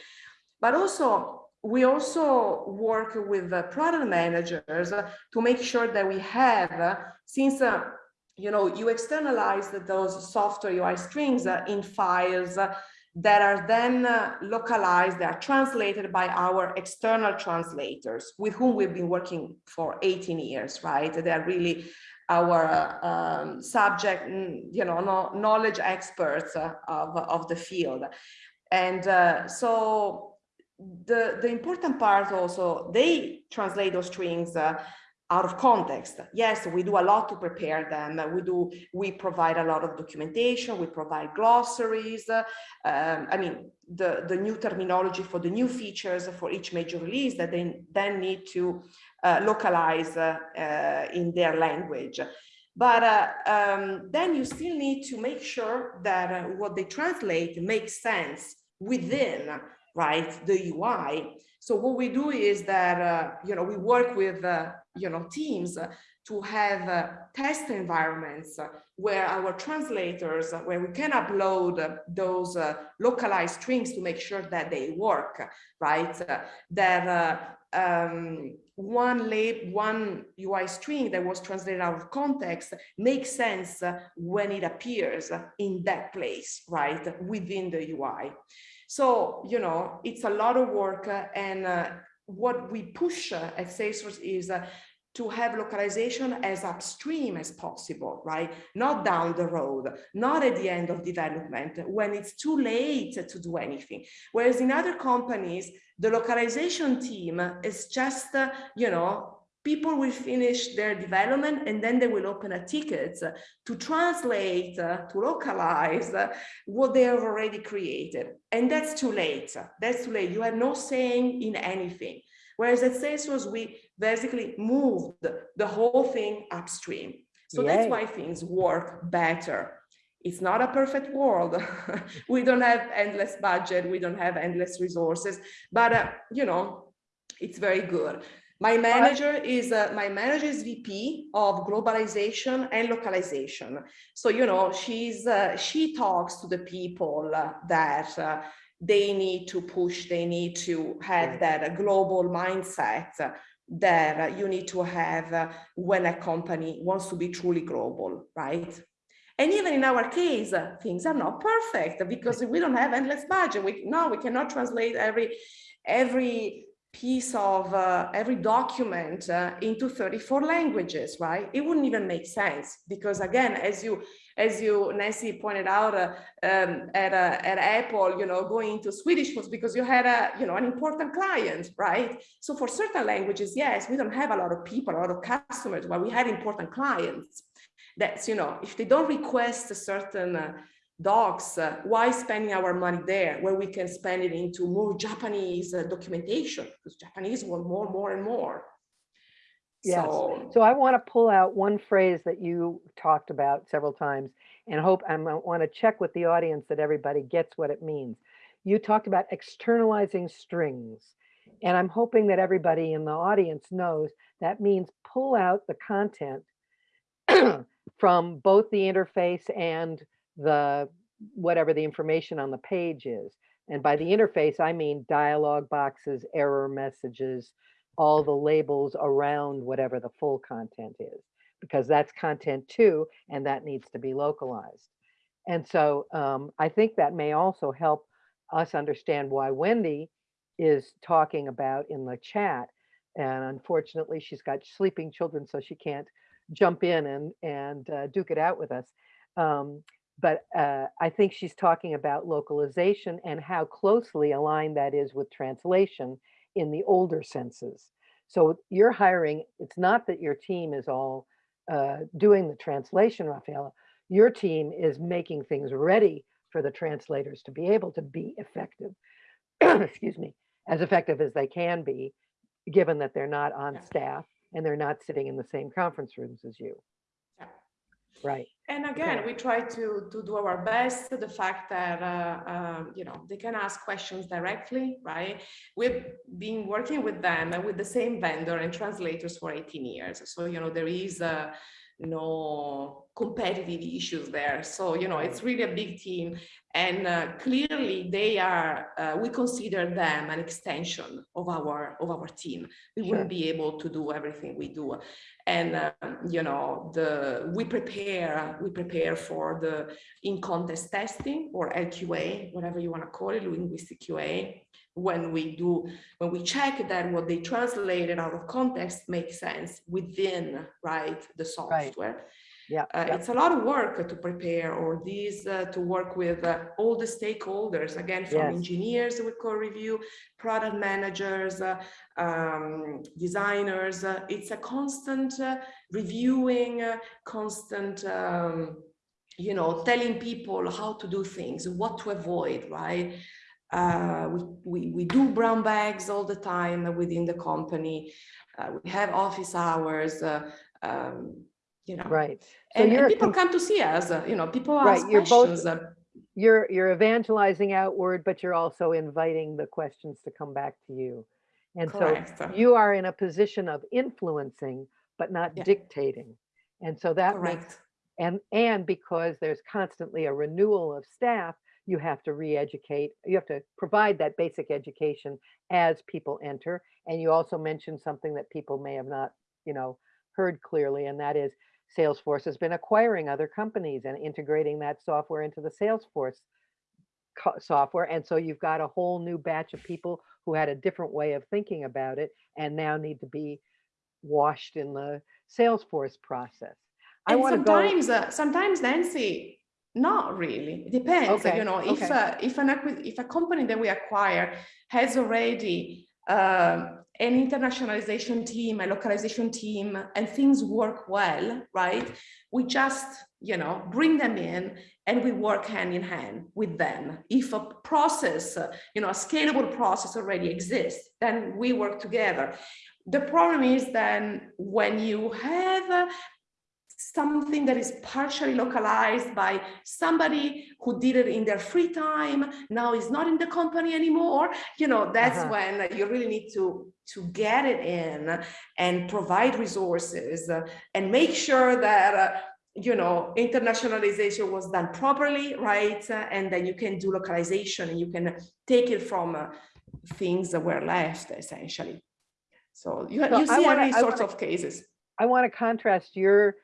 But also, we also work with the product managers to make sure that we have, uh, since uh, you know, you externalize those software UI strings uh, in files that are then localized, they are translated by our external translators with whom we've been working for 18 years, right? They are really our um, subject, you know, no, knowledge experts of, of the field. And uh, so the, the important part also, they translate those strings uh, out of context. Yes, we do a lot to prepare them. We do, we provide a lot of documentation, we provide glossaries. um, I mean, the, the new terminology for the new features for each major release that they then need to uh, localize uh, uh, in their language. But uh, um, then you still need to make sure that uh, what they translate makes sense within, right, the UI. So what we do is that, uh, you know, we work with, uh, you know, teams to have uh, test environments where our translators, uh, where we can upload those uh, localized strings to make sure that they work, right? That uh, um, one lab, one UI string that was translated out of context makes sense when it appears in that place, right, within the UI. So, you know, it's a lot of work uh, and uh, what we push uh, at Salesforce is uh, to have localization as upstream as possible, right? Not down the road, not at the end of development when it's too late to do anything. Whereas in other companies, the localization team is just, uh, you know, people will finish their development and then they will open a ticket to translate, uh, to localize uh, what they have already created. And that's too late. That's too late. You have no saying in anything. Whereas at Salesforce, we basically moved the whole thing upstream. So that's why things work better. It's not a perfect world. we don't have endless budget. We don't have endless resources, but uh, you know, it's very good. My manager is uh, my manager is VP of globalization and localization. So you know she's uh, she talks to the people that uh, they need to push. They need to have that global mindset that you need to have when a company wants to be truly global, right? And even in our case, uh, things are not perfect because we don't have endless budget. We no, we cannot translate every every piece of uh, every document uh, into 34 languages, right? It wouldn't even make sense because again, as you as you Nancy pointed out uh, um, at uh, at Apple, you know, going into Swedish was because you had a you know an important client, right? So for certain languages, yes, we don't have a lot of people, a lot of customers, but we had important clients. That's you know, if they don't request a certain uh, docs, uh, why spending our money there where we can spend it into more Japanese uh, documentation because Japanese want more, more and more. Yes. So, So I want to pull out one phrase that you talked about several times and hope I want to check with the audience that everybody gets what it means. You talked about externalizing strings. And I'm hoping that everybody in the audience knows that means pull out the content from both the interface and the whatever the information on the page is. And by the interface, I mean dialog boxes, error messages, all the labels around whatever the full content is, because that's content too, and that needs to be localized. And so um, I think that may also help us understand why Wendy is talking about in the chat. And unfortunately, she's got sleeping children, so she can't jump in and, and uh, duke it out with us. Um, but uh, I think she's talking about localization and how closely aligned that is with translation in the older senses. So you're hiring, it's not that your team is all uh, doing the translation, Rafaela. Your team is making things ready for the translators to be able to be effective, excuse me, as effective as they can be, given that they're not on staff and they're not sitting in the same conference rooms as you. Right. And again, Okay. we try to, to do our best. The fact that, uh, um, you know, they can ask questions directly, right? We've been working with them and with the same vendor and translators for 18 years. So, you know, there is uh, no competitive issues there. So, you know, it's really a big team. And uh, clearly they are, uh, we consider them an extension of our, of our team. We wouldn't be able to do everything we do. And, um, you know, the, we prepare, we prepare for the in-context testing or LQA, whatever you want to call it, linguistic QA. When we do, when we check that what they translated out of context makes sense within, right, the software. Yeah. Uh, yeah. it's a lot of work to prepare or these uh, to work with uh, all the stakeholders again from Yes. engineers with code review product managers uh, um, designers uh, it's a constant uh, reviewing constant um, you know telling people how to do things what to avoid right uh, we, we, we do brown bags all the time within the company uh, we have office hours uh, um, you know Right. So and, and people come to see us, uh, you know, people Right, ask you're both- questions. uh, you're you're evangelizing outward, but you're also inviting the questions to come back to you. And Correct. so you are in a position of influencing, but not Yeah. dictating. And so that makes Correct. and and because there's constantly a renewal of staff, you have to re-educate. You have to provide that basic education as people enter. And you also mentioned something that people may have not, you know, heard clearly, and that is Salesforce has been acquiring other companies and integrating that software into the Salesforce software. And so you've got a whole new batch of people who had a different way of thinking about it and now need to be washed in the Salesforce process. I And want to go. sometimes, uh, sometimes Nancy, not really. It depends. uh, Okay, You know, if okay. uh, if an if a company that we acquire has already um, an internationalization team, a localization team, and things work well, right? We just you know bring them in and we work hand in hand with them. If a process, you know, a scalable process already exists, then we work together. The problem is then when you have something that is partially localized by somebody who did it in their free time, now is not in the company anymore, you know, that's Uh-huh. when you really need to, to get it in and provide resources uh, and make sure that, uh, you know, internationalization was done properly, right? Uh, And then you can do localization and you can take it from uh, things that were left essentially. So you, So you see wanna- every sorts of cases. I want to contrast your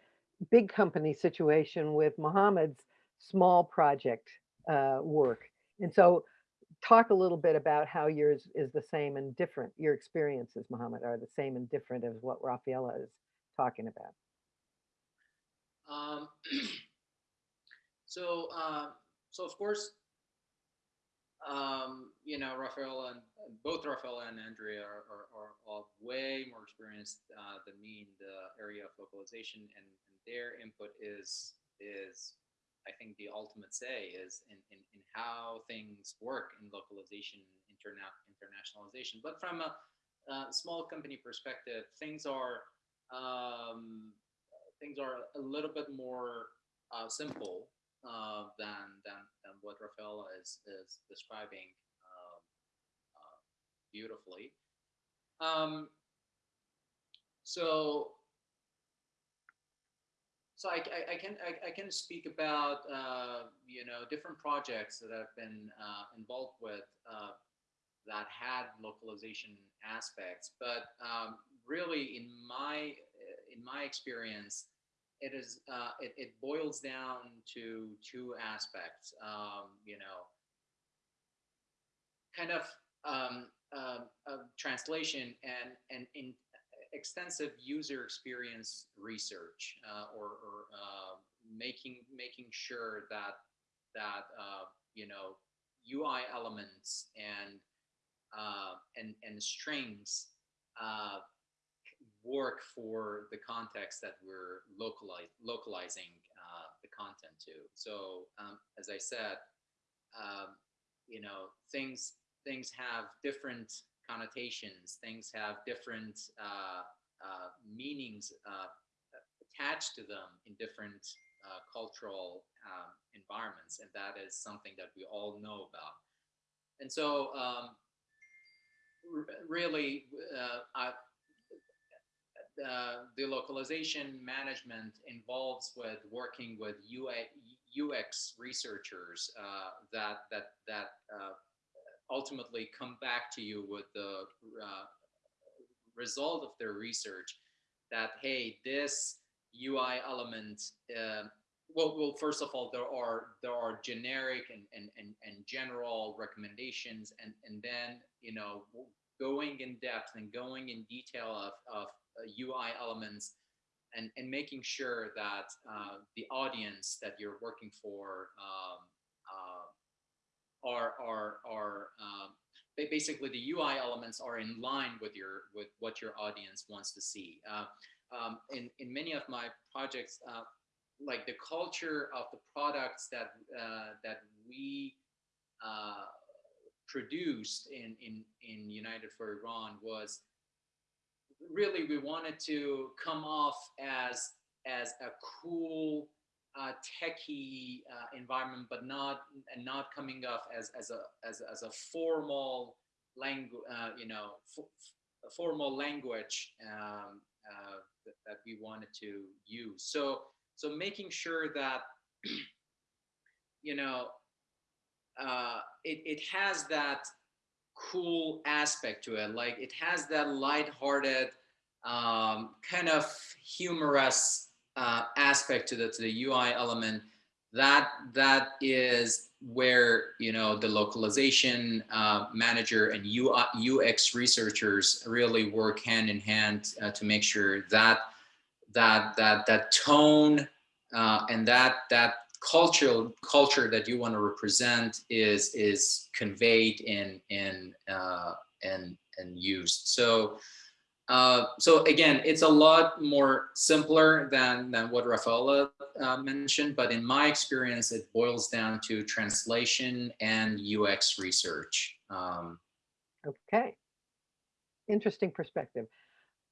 big company situation with Mohammed's small project uh, work. And so talk a little bit about how yours is the same and different. Your experiences, Mohammed, are the same and different as what Rafaela is talking about. Um, so, uh, so of course, um, you know, Rafaela and both Rafaela and Andrea are, are, are, way more experienced uh, than me in the area of localization, and their input is is I think the ultimate say is in, in, in how things work in localization, interna internationalization. But from a, uh small company perspective, things are um, things are a little bit more uh, simple uh, than, than than what Rafaela is is describing um, uh, beautifully. Um, so so I, I, I can I, I can speak about uh, you know different projects that I've been uh, involved with uh, that had localization aspects, but um, really in my in my experience, it is uh, it, it boils down to two aspects. Um, you know, kind of um, um, translation and and in extensive user experience research uh, or, or uh, making making sure that that uh, you know UI elements and uh, and and strings uh, work for the context that we're localize, localizing the content to. So um, as I said, um, you know things things have different connotations, things have different uh, uh, meanings uh, attached to them in different uh, cultural um, environments, and that is something that we all know about. And so, um, really, uh, I, uh, the localization management involves with working with UA, UX researchers uh, that that that uh, ultimately come back to you with the uh, result of their research that hey this UI element uh, well, well first of all there are there are generic and and and, and general recommendations and and then you know going in depth and going in detail of, of UI elements and, and making sure that uh, the audience that you're working for um, uh, are are are um, basically the UI elements are in line with your with what your audience wants to see. Uh, um, in in many of my projects, uh, like the culture of the products that uh, that we uh, produced in in in United for Iran was really we wanted to come off as as a cool uh, techie uh, environment, but not and not coming off as as a as, as a formal language, uh, you know, formal language um, uh, that, we wanted to use. So so making sure that you know uh, it it has that cool aspect to it, like it has that lighthearted um, kind of humorous uh, aspect to the to the UI element that that is where you know the localization uh, manager and UI, UX researchers really work hand in hand uh, to make sure that that that that tone uh, and that that cultural culture that you want to represent is is conveyed in in uh, and and used. So uh, so again, it's a lot more simpler than, than what Rafaela uh, mentioned, but in my experience, it boils down to translation and UX research. Um, Okay. Interesting perspective.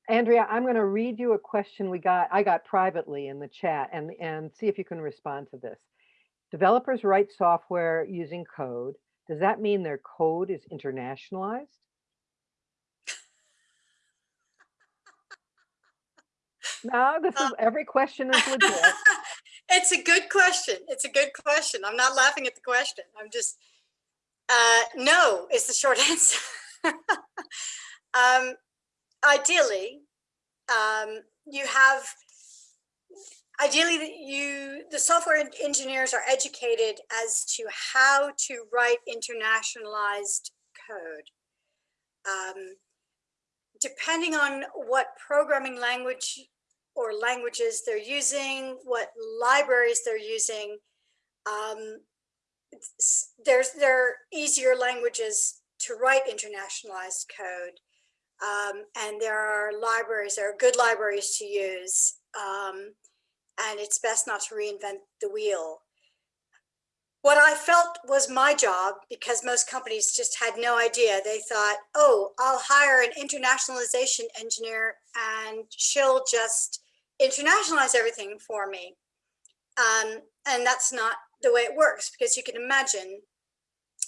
Andrea, I'm going to read you a question we got, I got privately in the chat and, and see if you can respond to this. Developers write software using code. Does that mean their code is internationalized? No, this is, Um, every question is legit. It's a good question. It's a good question. I'm not laughing at the question. I'm just, uh, no is the short answer. um, ideally, um, you have, ideally that you, the software engineers are educated as to how to write internationalized code. Um, depending on what programming language or languages they're using, what libraries they're using. Um, there's there are easier languages to write internationalized code, um, and there are libraries. There are good libraries to use, um, and it's best not to reinvent the wheel. What I felt was my job, because most companies just had no idea. They thought, "Oh, I'll hire an internationalization engineer, and she'll just." Internationalize everything for me. Um, and that's not the way it works because you can imagine,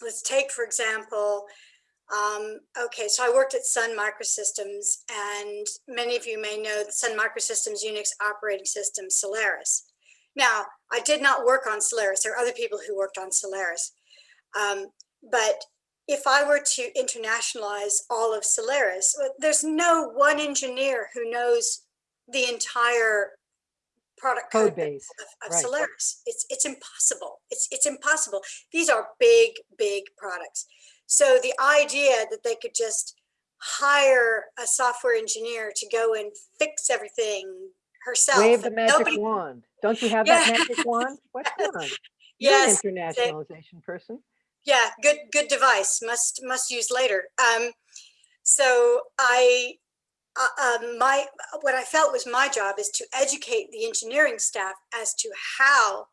let's take, for example, um, okay, so I worked at Sun Microsystems and many of you may know Sun Microsystems Unix operating system, Solaris. Now, I did not work on Solaris. There are other people who worked on Solaris. Um, but if I were to internationalize all of Solaris, there's no one engineer who knows the entire product Code code base, of, of right. Solaris. It's it's impossible. It's it's impossible. These are big big products. So the idea that they could just hire a software engineer to go and fix everything herself. Wave the magic nobody- wand. Don't you have that magic wand? What's going on? You're an Yes, internationalization person. yeah good good device must must use later um so i uh, um, my what i felt was my job is to educate the engineering staff as to how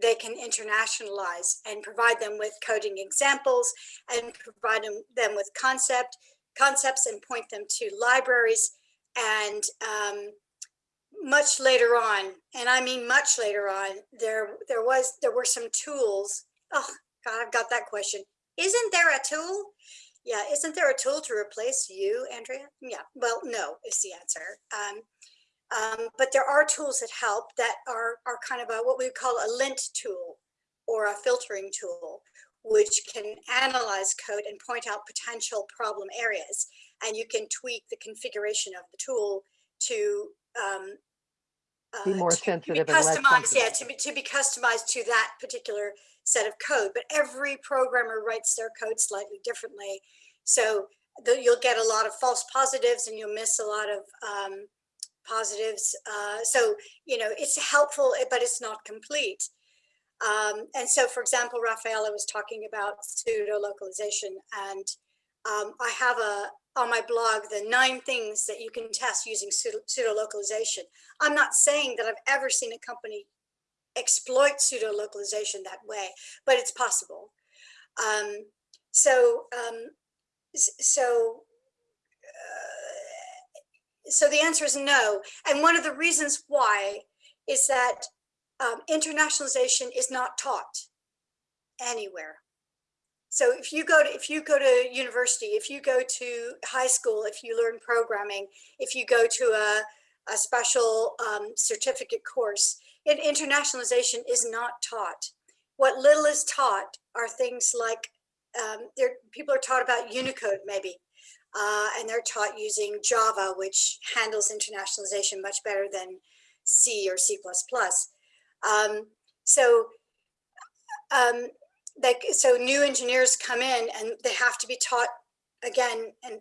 they can internationalize and provide them with coding examples and provide them, them with concept concepts and point them to libraries and um, much later on and i mean much later on there there was there were some tools oh God, I've got that question. Isn't there a tool? Yeah, isn't there a tool to replace you, Andrea? Yeah, well, no is the answer. Um, um, but there are tools that help that are, are kind of a, what we would call a lint tool or a filtering tool, which can analyze code and point out potential problem areas. And you can tweak the configuration of the tool to um, Be uh, more to- to be sensitive and less customized, yeah, to be, to be customized to that particular set of code, but every programmer writes their code slightly differently. So the, you'll get a lot of false positives and you'll miss a lot of um, positives. Uh, so, you know, it's helpful, eh, but it's not complete. Um, and so, for example, Rafaela was talking about pseudo localization and um, I have a, on my blog, the nine things that you can test using pseudo, pseudo localization. I'm not saying that I've ever seen a company exploit pseudo localization that way, but it's possible. Um, so, um, so, uh, so the answer is no. And one of the reasons why is that um, internationalization is not taught anywhere. So if you go to if you go to university, if you go to high school, if you learn programming, if you go to a, a special um, certificate course, in internationalization is not taught. What little is taught are things like um, people are taught about Unicode maybe, uh, and they're taught using Java, which handles internationalization much better than C or C++. Um, so um, like so new engineers come in and they have to be taught again and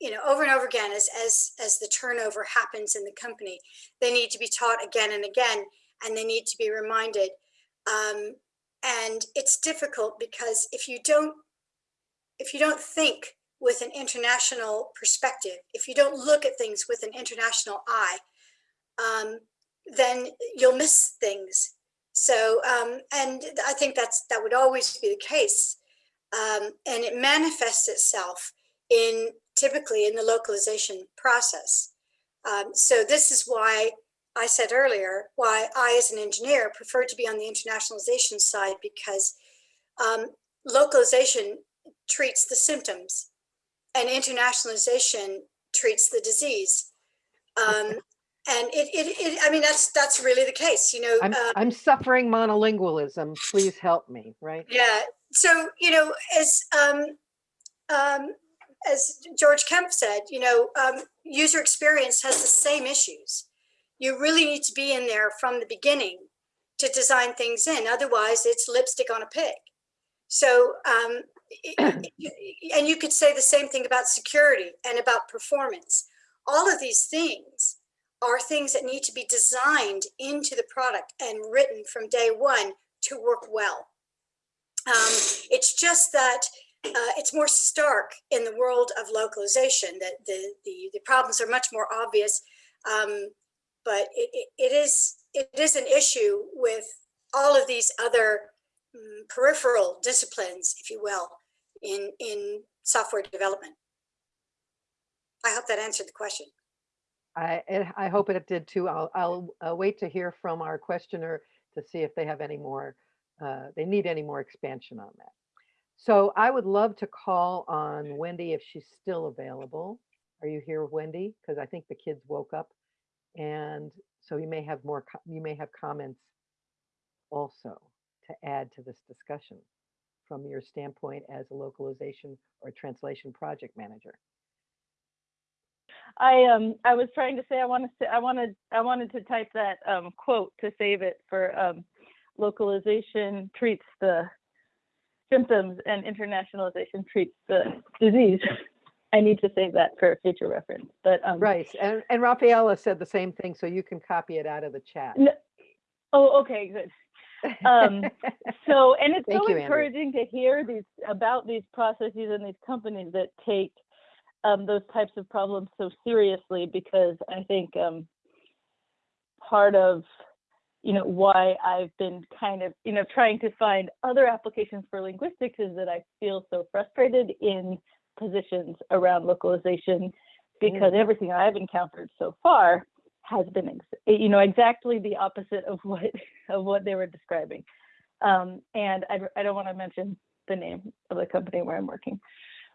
you know over and over again as as as the turnover happens in the company they need to be taught again and again and they need to be reminded um, and it's difficult because if you don't if you don't think with an international perspective if you don't look at things with an international eye um, then you'll miss things so, um, and I think that's that would always be the case. Um, and it manifests itself in typically in the localization process. Um, so this is why I said earlier, why I, as an engineer, prefer to be on the internationalization side because um, localization treats the symptoms and internationalization treats the disease. Um, and it, it, it, I mean, that's, that's really the case, you know. I'm, um, I'm suffering monolingualism. Please help me, right? yeah. So, you know, as, um, um, as George Kemp said, you know, um, user experience has the same issues. You really need to be in there from the beginning to design things in. Otherwise, it's lipstick on a pig. So, um, and you could say the same thing about security and about performance. All of these things are things that need to be designed into the product and written from day one to work well. Um, it's just that uh, it's more stark in the world of localization that the, the, the problems are much more obvious. Um, but it, it, is it is an issue with all of these other um, peripheral disciplines, if you will, in, in software development. I hope that answered the question. I, I hope it did too. I'll, I'll uh, wait to hear from our questioner to see if they have any more, uh, they need any more expansion on that. So I would love to call on Wendy if she's still available. Are you here, Wendy? Because I think the kids woke up. And so you may have more, you may have comments also to add to this discussion from your standpoint as a localization or translation project manager. I um I was trying to say I want to I wanted I wanted to type that um quote to save it for um localization treats the symptoms and internationalization treats the disease. I need to save that for future reference, but um Right, and, and Rafaela said the same thing, so you can copy it out of the chat. N- oh okay good. um, So and it's Thank so you, encouraging to hear these about these processes and these companies that take um, those types of problems so seriously because I think um, part of you know why I've been kind of you know trying to find other applications for linguistics is that I feel so frustrated in positions around localization because everything I've encountered so far has been ex- you know exactly the opposite of what of what they were describing. Um, and I, I don't want to mention the name of the company where I'm working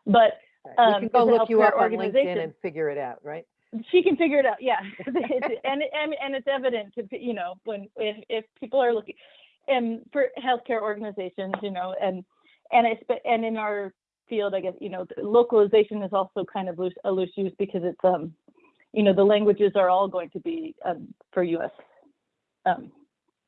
but Right, We um, can go look you up on LinkedIn and figure it out, right? she can figure it out yeah. And, and and it's evident to you know when if, if people are looking and for healthcare organizations you know and and it's and in our field i guess you know localization is also kind of loose a loose use because it's um you know the languages are all going to be um, for us um,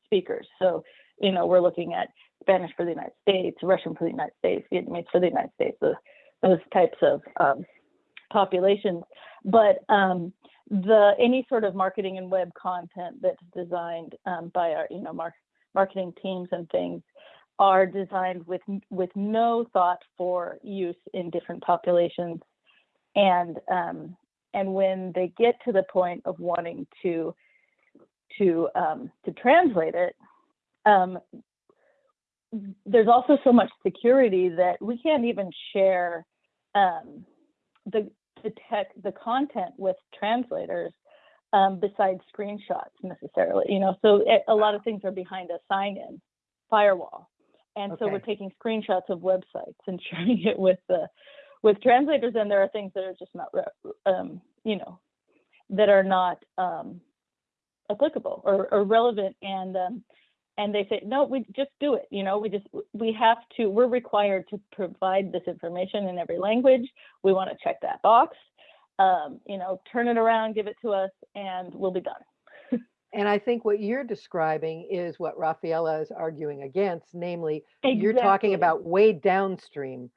speakers. So you know we're looking at spanish for the united states russian for the united states vietnamese for the united states those, those types of um, populations. But um, the any sort of marketing and web content that's designed um, by our you know mar- marketing teams and things are designed with with no thought for use in different populations. And um, and when they get to the point of wanting to to um, to translate it um, there's also so much security that we can't even share um, the the tech the content with translators um, besides screenshots necessarily you know? So it, a lot of things are behind a sign-in firewall and so we're taking screenshots of websites and sharing it with the with translators and there are things that are just not um, you know that are not um, applicable or, or relevant. And um, and they say no we just do it you know we just we have to we're required to provide this information in every language. We want to check that box um, you know turn it around give it to us and we'll be done And I think what you're describing is what Rafaela is arguing against, namely, you're talking about way downstream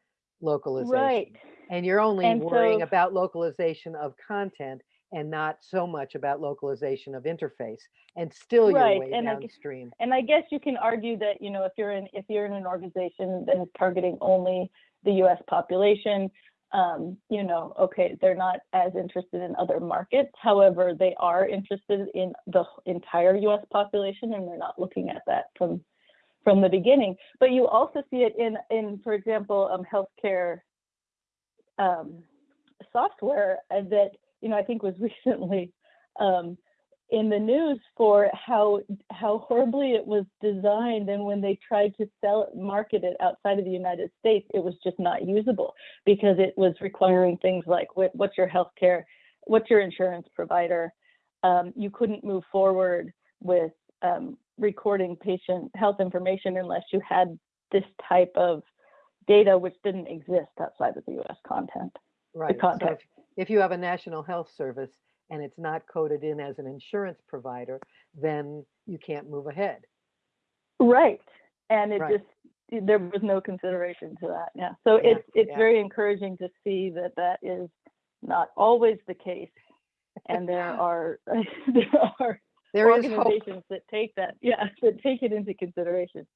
localization. right And you're only And worrying so- about localization of content and not so much about localization of interface. And still you're way and I downstream. and I guess you can argue that you know if you're in if you're in an organization that is targeting only the U.S. population, um, you know, okay, they're not as interested in other markets. However, they are interested in the entire U.S. population, and they're not looking at that from from the beginning. But you also see it in in, for example, um, healthcare um, software uh, that you know I think was recently um, in the news for how how horribly it was designed and when they tried to sell it market it outside of the united states it was just not usable because it was requiring things like what, what's your health care what's your insurance provider um, you couldn't move forward with um, recording patient health information unless you had this type of data which didn't exist outside of the us content Right. So context. if, if you have a national health service and it's not coded in as an insurance provider, then you can't move ahead. Right. And it Right. just, there was no consideration to that. Yeah. So Yeah, it's, it's yeah. very encouraging to see that that is not always the case. And there are, there are There organizations that take that, yeah, that take it into consideration.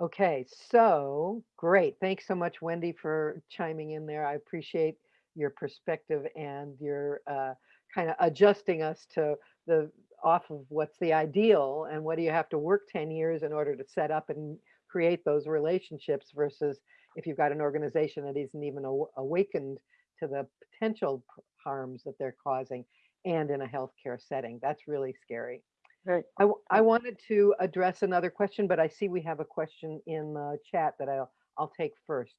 Okay, so great. Thanks so much, Wendy, for chiming in there. I appreciate your perspective and your uh, kind of adjusting us to the off of what's the ideal and what do you have to work 10 years in order to set up and create those relationships versus if you've got an organization that isn't even aw- awakened to the potential harms that they're causing and in a healthcare setting. That's really scary. Right. I, I wanted to address another question, but I see we have a question in the chat that I'll, I'll take first.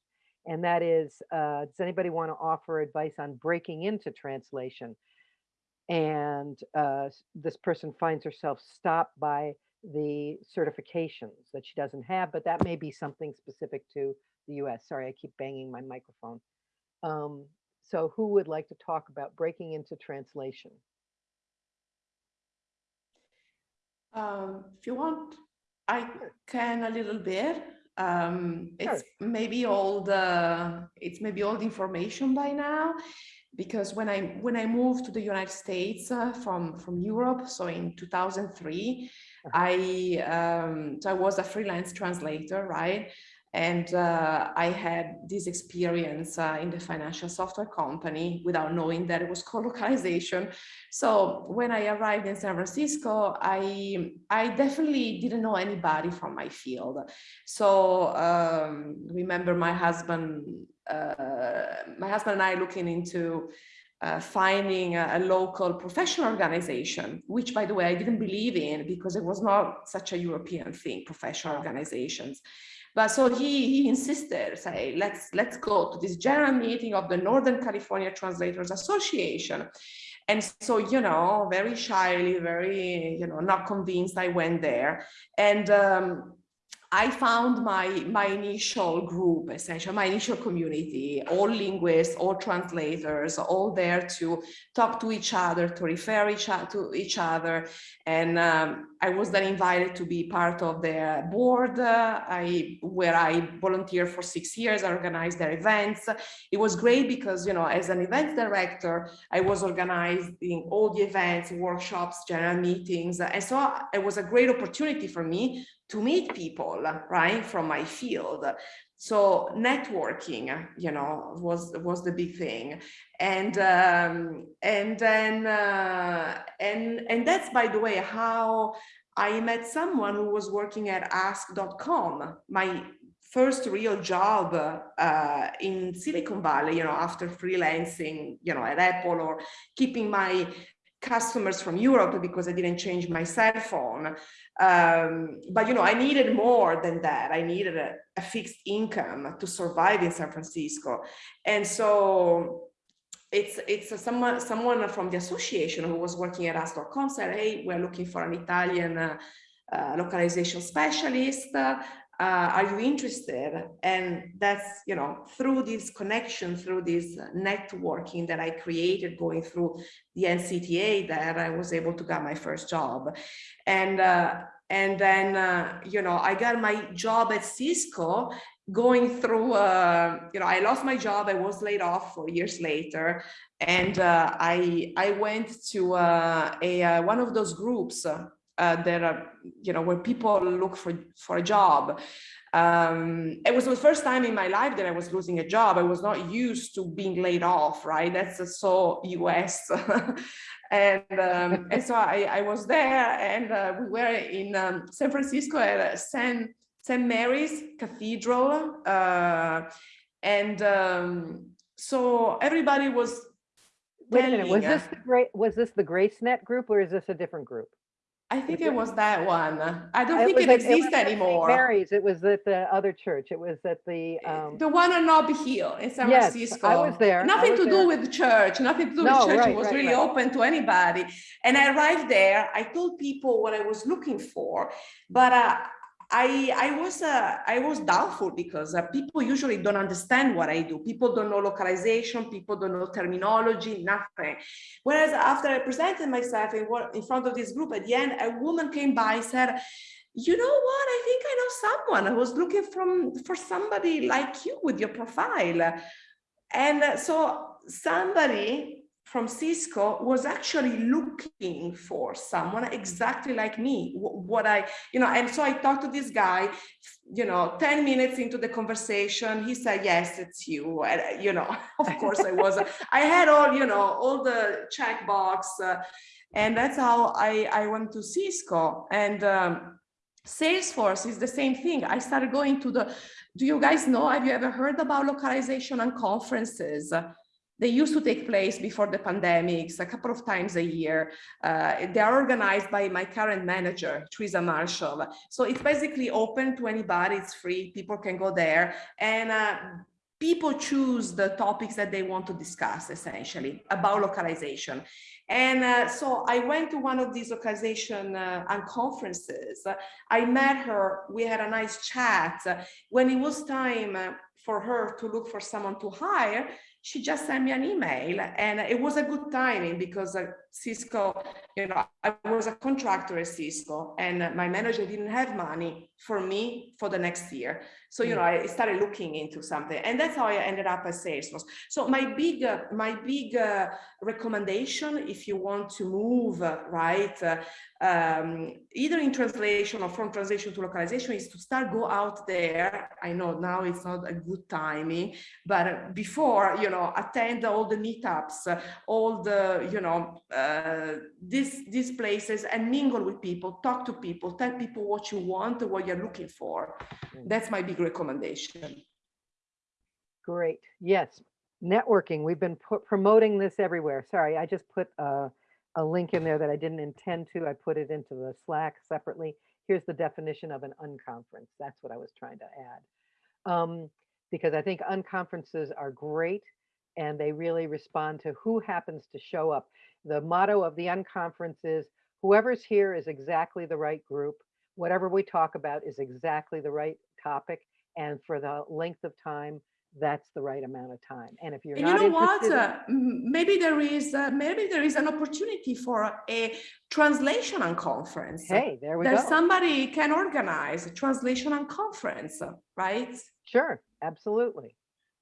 And that is, uh, does anybody want to offer advice on breaking into translation? And uh, this person finds herself stopped by the certifications that she doesn't have, but that may be something specific to the US. Sorry, I keep banging my microphone. Um, so who would like to talk about breaking into translation? Um, if you want, I can a little bit. Um, it's maybe all the it's maybe all the information by now, because when I when I moved to the United States uh, from from Europe, so in 2003, I um, so I was a freelance translator, right? And uh, I had this experience uh, in the financial software company without knowing that it was co-localization. So when I arrived in San Francisco, I I definitely didn't know anybody from my field. So um, remember my husband, uh, my husband and I looking into uh, finding a, a local professional organization, which by the way, I didn't believe in because it was not such a European thing, professional organizations. But so he, he insisted, say, let's let's go to this general meeting of the Northern California Translators Association. And so, you know, very shyly, very, you know, not convinced, I went there. And um, I found my, my initial group, essentially, my initial community, all linguists, all translators, all there to talk to each other, to refer each, to each other. And um, I was then invited to be part of their board, uh, I, where I volunteered for six years, I organized their events. It was great because, you know, as an event director, I was organizing all the events, workshops, general meetings. And so it was a great opportunity for me to meet people, right, from my field. So networking, you know, was was the big thing, and um, and then uh, and and that's by the way how I met someone who was working at Ask.com, my first real job uh, in Silicon Valley. You know, after freelancing, you know, at Apple or keeping my customers from Europe because I didn't change my cell phone. Um, but you know, I needed more than that. I needed a, a fixed income to survive in San Francisco, and so it's it's someone someone from the association who was working at Ask.com said, "Hey, we're looking for an Italian uh, uh, localization specialist. Uh, are you interested?" And that's you know through this connection, through this networking that I created, going through the NCTA, that I was able to get my first job, and. Uh, and then, uh, you know, I got my job at Cisco going through, uh, you know, I lost my job. I was laid off four years later. And uh, I, I went to uh, a, uh, one of those groups uh, that are, you know, where people look for, for a job. Um, it was the first time in my life that I was losing a job. I was not used to being laid off, right? That's uh, so US. and um, and so I, I was there and uh, we were in um, San Francisco at San, St. Mary's Cathedral. Uh, and um, so everybody was Wait a minute, was this the great, was this the GraceNet group or is this a different group? I think it it- was that one. I don't Uh, think it exists St. anymore. Mary's, it was at the other church, it was at the, um, The one on Nob Hill in San Yes, I was there, Nothing was to there. do with the church, nothing to do No, with church. right, It was right, really right. open to anybody. And I arrived there, I told people what I was looking for, but uh, I, I was uh, I was doubtful because uh, people usually don't understand what I do. People don't know localization, people don't know terminology, nothing. Whereas after I presented myself in, in front of this group, at the end, a woman came by and said, you know what, I think I know someone. I was looking from for somebody like you with your profile. And so somebody from Cisco was actually looking for someone exactly like me, what I, you know, and so I talked to this guy, you know, 10 minutes into the conversation, he said, yes, it's you. And, you know, of course I was, I had all, you know, all the checkbox uh, and that's how I, I went to Cisco and um, Salesforce is the same thing. I started going to the, do you guys know, have you ever heard about localization unconferences? They used to take place before the pandemics, a couple of times a year. Uh, they are organized by my current manager, Teresa Marshall. So it's basically open to anybody, it's free, people can go there. And uh, people choose the topics that they want to discuss essentially about localization. And uh, so I went to one of these localization uh, unconferences. I met her, we had a nice chat. When it was time uh, for her to look for someone to hire, she just sent me an email and it was a good timing because uh, Cisco, you know, I was a contractor at Cisco and my manager didn't have money for me for the next year. So, you know, I started looking into something and that's how I ended up at Salesforce. So my big, uh, my big uh, recommendation, if you want to move, uh, right, uh, um, either in translation or from translation to localization is to start go out there. I know now it's not a good timing, but before, you know, attend all the meetups, all the, you know, uh, these, these places and mingle with people, talk to people, tell people what you want, what you're looking for. Mm. That's my big recommendation. Great, yes. Networking, we've been promoting this everywhere. Sorry, I just put a, a link in there that I didn't intend to. I put it into the Slack separately. Here's the definition of an unconference. That's what I was trying to add. Um, because I think unconferences are great and they really respond to who happens to show up. The motto of the unconference is whoever's here is exactly the right group. Whatever we talk about is exactly the right topic. And for the length of time, that's the right amount of time. And if you're And you not know what? interested, in- Uh, maybe there is uh, maybe there is an opportunity for a translation unconference. hey, there we that go. somebody can organize a translation unconference, right? Sure, absolutely,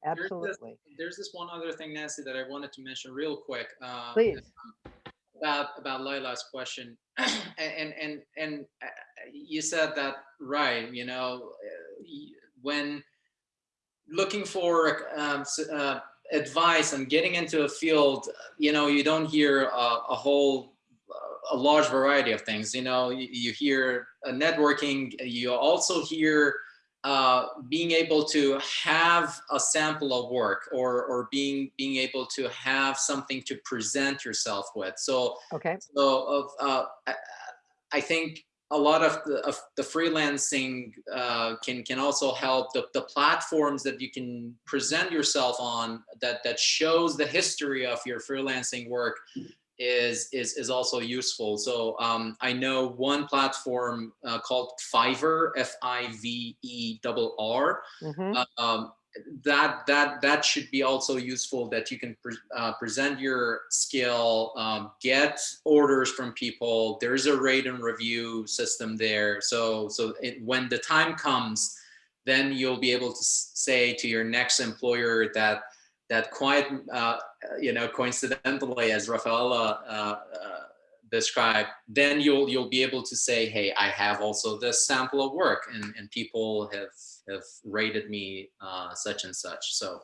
There's this- absolutely. There's this one other thing, Nancy, that I wanted to mention real quick. uh, Please. About, about question. And, and, and, uh, you said that, right, you know, uh, when looking for um, uh, advice and getting into a field, you know, you don't hear a, a whole, uh, a large variety of things. You know, you, you hear networking, you also hear uh, being able to have a sample of work or, or being, being able to have something to present yourself with. So Okay, so of uh, I, I think a lot of the, of the freelancing uh, can can also help the, the platforms that you can present yourself on that that shows the history of your freelancing work is is is also useful. So um, I know one platform uh, called Fiverr, F I V E R R. Mhm, um, that that that should be also useful that you can pre uh, present your skill um, get orders from people. There's a rate and review system there. So so it, when the time comes then you'll be able to s- say to your next employer that that quite uh, you know coincidentally as rafaela uh, uh, described then you'll you'll be able to say hey i have also this sample of work and and people have have rated me uh, such and such. So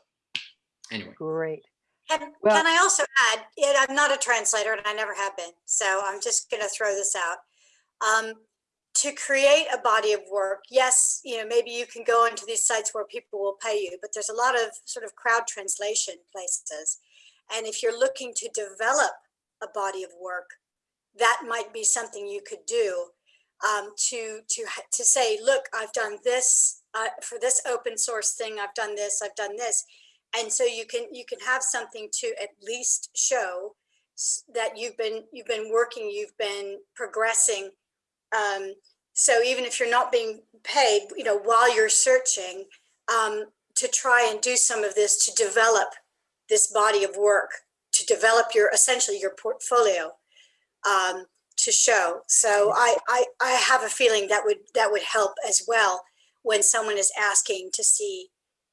anyway, great. Can, Well- can I also add, yeah, I'm not a translator and I never have been, so I'm just gonna throw this out. Um, to create a body of work, yes, you know, maybe you can go into these sites where people will pay you, but there's a lot of sort of crowd translation places. And if you're looking to develop a body of work, that might be something you could do um, to to to say, look, I've done this uh, for this open source thing. I've done this. I've done this, and so you can you can have something to at least show that you've been you've been working, you've been progressing. Um, so even if you're not being paid, you know, while you're searching, um, to try and do some of this to develop this body of work, to develop your essentially your portfolio um, to show. So I, I I have a feeling that would that would help as well when someone is asking to see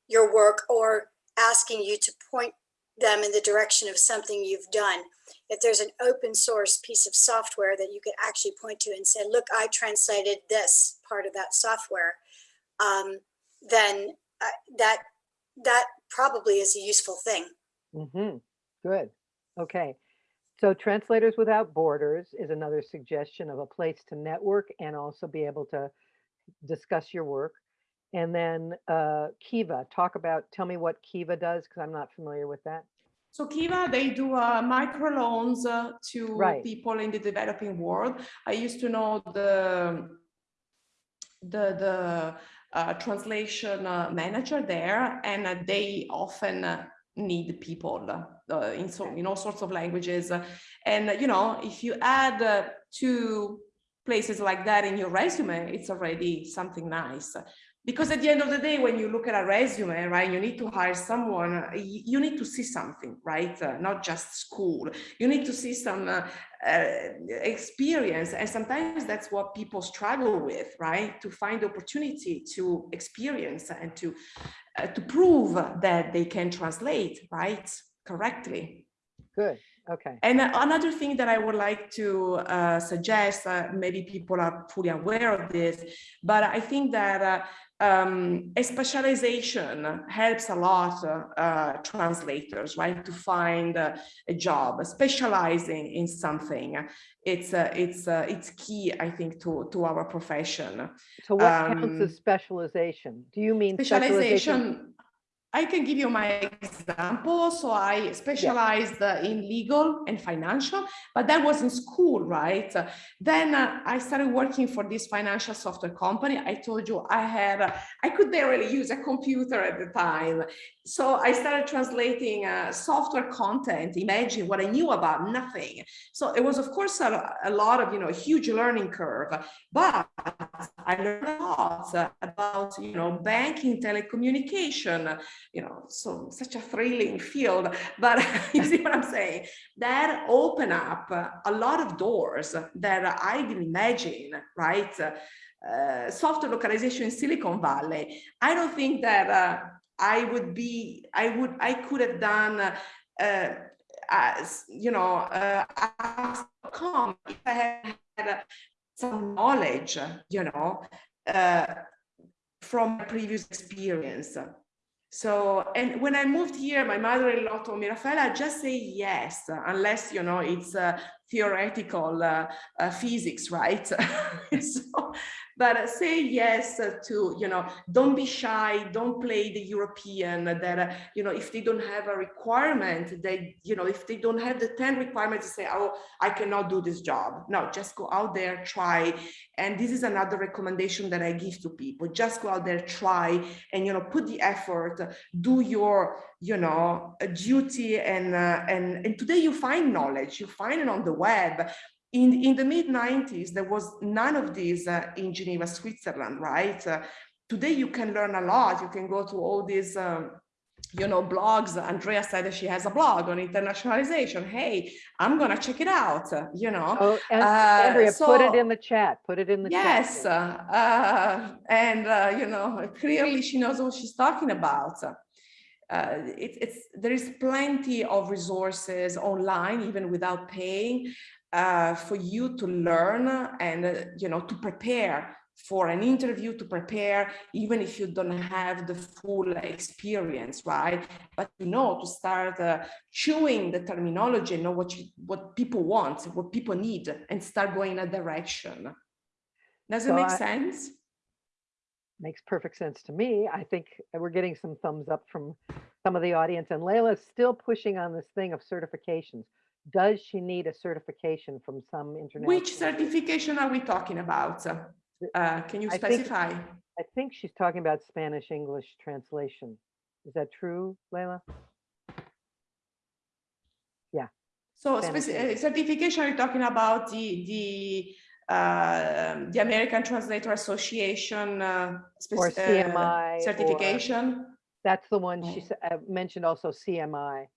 your work or asking you to point them in the direction of something you've done. If there's an open source piece of software that you could actually point to and say, look, I translated this part of that software, um, then uh, that that probably is a useful thing. Mm-hmm. Good. Okay. So Translators Without Borders is another suggestion of a place to network and also be able to discuss your work. And then uh, Kiva, talk about, tell me what Kiva does, because I'm not familiar with that. So Kiva, they do uh, microloans uh, to Right. people in the developing world. I used to know the the the uh, translation uh, manager there, and uh, they often uh, need people uh, in so in all sorts of languages. And you know, if you add two places like that in your resume, it's already something nice. Because at the end of the day, when you look at a resume, right, you need to hire someone, uh, you need to see something, right? Uh, not just school. You need to see some uh, uh, experience. And sometimes that's what people struggle with, right? To find the opportunity to experience and to, uh, to prove that they can translate, right? Correctly. Good. Okay. And uh, another thing that I would like to uh, suggest, uh, maybe people are fully aware of this, but I think that uh, um, a specialization helps a lot uh, uh, translators, right, to find uh, a job. Specializing in something, it's uh, it's uh, it's key, I think, to to our profession. So what counts as Um, specialization? Do you mean specialization? specialization i can give you my example. So i specialized uh, in legal and financial but that was in school right? Then uh, i started working for this financial software company. I told you i had uh, i could barely use a computer at the time. So i started translating uh, software content. Imagine what i knew about nothing. So it was of course a, a lot of you know huge learning curve but I learned a lot about, you know, banking, telecommunication, you know, so such a thrilling field. But you see what I'm saying? That open up a lot of doors that I didn't imagine, right? Uh, software localization in Silicon Valley. I don't think that uh, I would be, I would, I could have done. Uh, as you know, uh, if I had some knowledge, you know, uh, from previous experience. So, and when I moved here, my mother-in-law told me, Rafaela, just say yes, unless, you know, it's uh, theoretical uh, uh, physics, right? so, but say yes to, you know, don't be shy, don't play the European that, uh, you know, if they don't have a requirement, they, you know, if they don't have the 10 requirements say, oh, I cannot do this job. No, just go out there, try. And this is another recommendation that I give to people. Just go out there, try, and, you know, put the effort, do your, you know, duty. And, uh, and, and today you find knowledge, you find it on the web. In, in the mid 90s, there was none of these uh, in Geneva, Switzerland, right? Uh, today you can learn a lot. You can go to all these, um, you know, blogs. Andrea said that she has a blog on internationalization. Hey, I'm gonna check it out, uh, you know. Oh, and Uh, Andrea, put it in the chat. Put it in the chat. Yes, uh, uh, and uh, you know, clearly she knows what she's talking about. Uh, it, it's there is plenty of resources online, even without paying, uh, for you to learn and uh, you know to prepare for an interview, to prepare, even if you don't have the full experience, right? But you know to start uh, chewing the terminology, know what you, what people want, what people need, and start going in a direction. Does it make I- sense? Makes perfect sense to me. I think we're getting some thumbs up from some of the audience and Layla's still pushing on this thing of certifications. Does she need a certification from some international? Which certification are we talking about? Uh, can you I think- specify? I think she's talking about Spanish English translation. Is that true, Layla? Yeah. So Spanish English. uh, certification, you're talking about the, the, uh, the American Translator Association uh, Or uh, CMI or- certification? That's the one she Mm. uh, mentioned also CMI.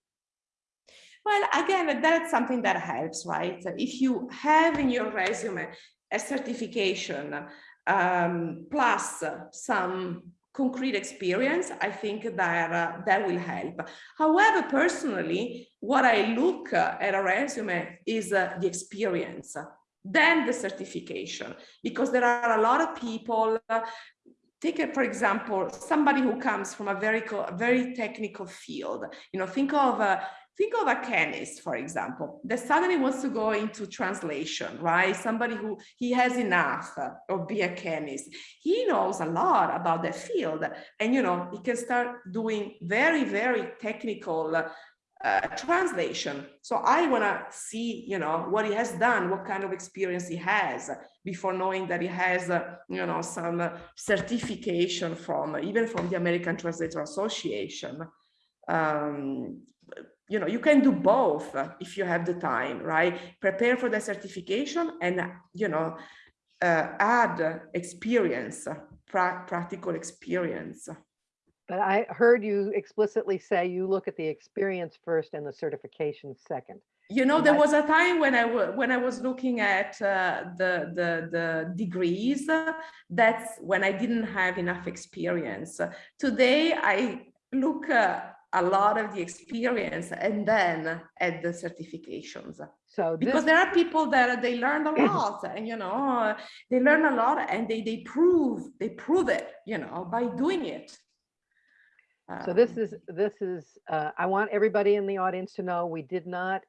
Well, again, that's something that helps, right? If you have in your resume a certification um, plus some concrete experience, I think that uh, that will help. However, personally, what I look uh, at a resume is uh, the experience, then the certification, because there are a lot of people. Uh, take for example, somebody who comes from a very, very technical field. You know, think of a think of a chemist, for example, that suddenly wants to go into translation, right? Somebody who he has enough of be a chemist. He knows a lot about the field and, you know, he can start doing very, very technical uh, translation. So I want to see, you know, what he has done, what kind of experience he has before knowing that he has, uh, you know, some uh, certification from, even from the American Translator Association. Um, you know, you can do both if you have the time, right? Prepare for the certification and, you know, uh, add experience, pra- practical experience. But I heard you explicitly say you look at the experience first and the certification second. You know, there was a time when I when I was looking at uh, the, the the degrees. that's when I didn't have enough experience. Today, I look uh, a lot of the experience and then at the certifications. So because there are people that they learn a lot and you know they learn a lot and they they prove they prove it you know by doing it so this Um, is, this is, uh, I want everybody in the audience to know, we did not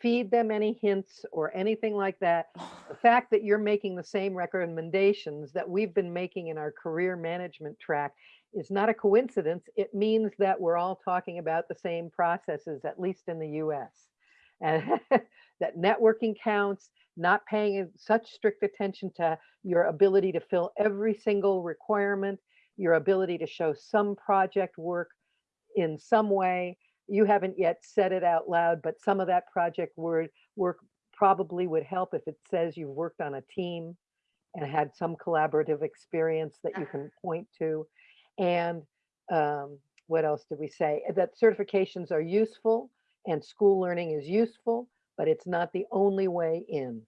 feed them any hints or anything like that. The fact that you're making the same recommendations that we've been making in our career management track is not a coincidence. It means that we're all talking about the same processes, at least in the US. And that networking counts, not paying such strict attention to your ability to fill every single requirement, your ability to show some project work in some way. You haven't yet said it out loud, but some of that project word work probably would help if it says you've worked on a team and had some collaborative experience that you can point to. And um, what else did we say? That certifications are useful and school learning is useful, but it's not the only way in.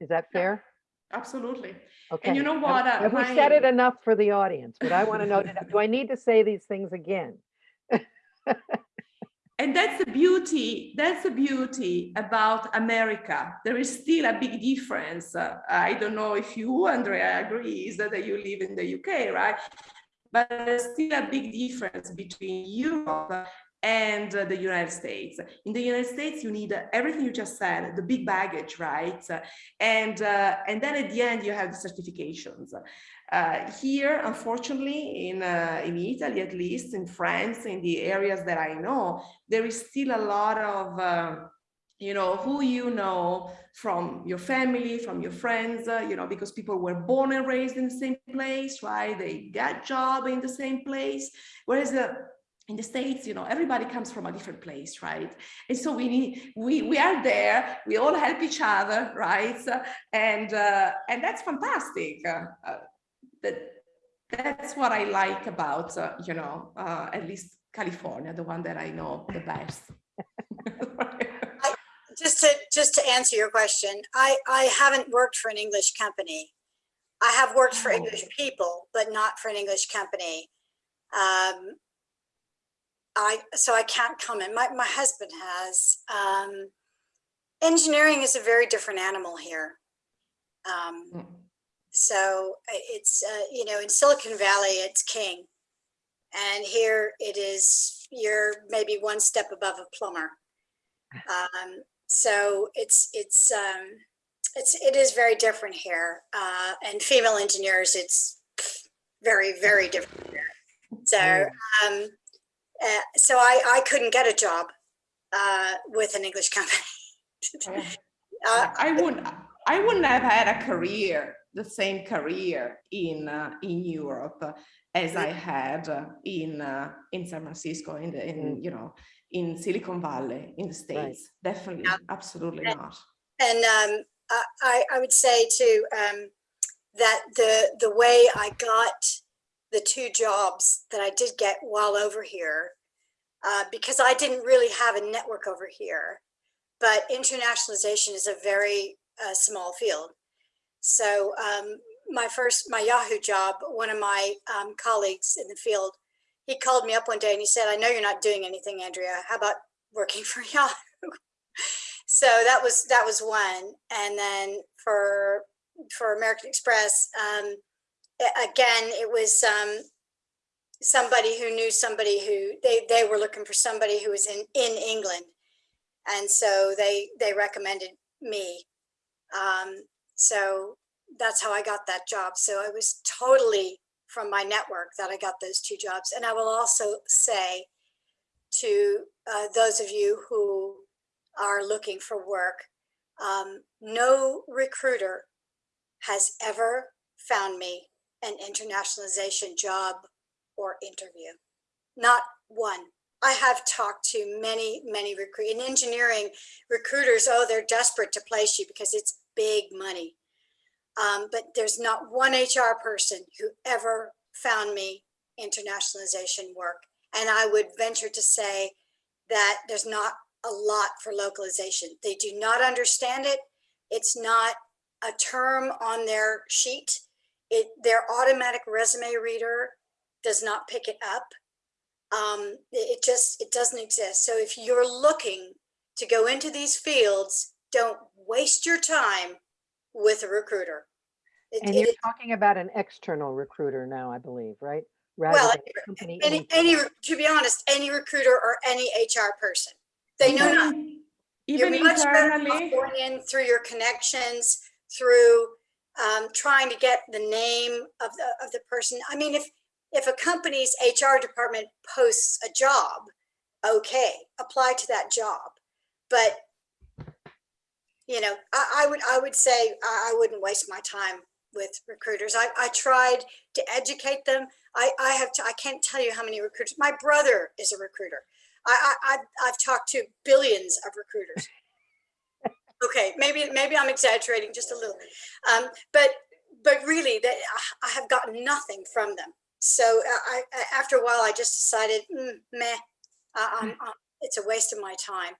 Is that fair? Absolutely Okay. and you know Have- what uh, Have we said it enough for the audience? But I want to know, do I need to say these things again? and that's the beauty that's the beauty about america there is still a big difference uh, i don't know if you andrea agrees that you live in the uk right but there's still a big difference between europe and uh, the united states in the united states you need uh, everything you just said the big baggage right and uh, and then at the end you have the certifications uh, here, unfortunately, in, uh, in Italy, at least in France, in the areas that I know, there is still a lot of, uh, you know, who you know from your family, from your friends, uh, you know, because people were born and raised in the same place, right? They got job in the same place. Whereas uh, in the States, you know, everybody comes from a different place, right? And so we need, we, we are there, we all help each other, right? And, uh, and that's fantastic. Uh, that that's what I like about uh, you know uh, at least California, the one that I know the best. Just to, just to answer your question, I, I haven't worked for an English company. I have worked for Oh. English people, but not for an English company. Um, I, so I can't comment. My, my husband has. Um, engineering is a very different animal here. Um, Mm. so it's, uh, you know, in Silicon Valley, it's king. And here it is, you're maybe one step above a plumber. Um, so it's, it's, um, it's, it is very different here. Uh, and female engineers, it's very, very different. career. So, um, uh, so I, I couldn't get a job uh, with an English company. uh, I wouldn't, I wouldn't have had a career, the same career in, uh, in Europe as I had uh, in, uh, in San Francisco, in the, in, you know, in Silicon Valley, in the States. Definitely, Yeah. absolutely And- not. And um, I, I- I would say too, um, that the, the way I got the two jobs that I did get while over here, uh, because I didn't really have a network over here, but internationalization is a very uh, small field. So um, my first, my Yahoo job, one of my um, colleagues in the field, he called me up one day and he said, I know you're not doing anything, Andrea. How about working for Yahoo? so that was that was one and then for for american express um again it was um somebody who knew somebody who they they were looking for somebody who was in in england. And so they they recommended me. Um so that's how i got that job. So I was totally from my network that i got those two jobs. And i will also say to uh, those of you who are looking for work. Um, no recruiter has ever found me an internationalization job or interview. Not one. I have talked to many, many recruit in engineering recruiters. Oh, they're desperate to place you because it's big money. Um, but there's not one HR person who ever found me internationalization work. And I would venture to say that there's not a lot for localization. They do not understand it. It's not a term on their sheet. It, their automatic resume reader does not pick it up. Um, it it just, it doesn't exist. So if you're looking to go into these fields, don't waste your time with a recruiter. It- And you're is- talking about an external recruiter now, I believe, right? Rather Well, than company. any, any, to be honest, any recruiter or any HR person. They know Even- You're much better off internally, going in through your connections, through um, trying to get the name of the, of the person. I mean, if, if a company's HR department posts a job, okay, apply to that job. But, you know, I, I would, I would say I, wouldn't waste my time with recruiters. I, I tried to educate them. I, I have, to, I can't tell you how many recruiters, my brother is a recruiter. I, I, I've, I've talked to billions of recruiters. Okay, maybe maybe I'm exaggerating just a little, um, but but really, they, I- I have gotten nothing from them. So uh, I, I after a while, I just decided, mm, meh, I, I'm, I'm- it's a waste of my time.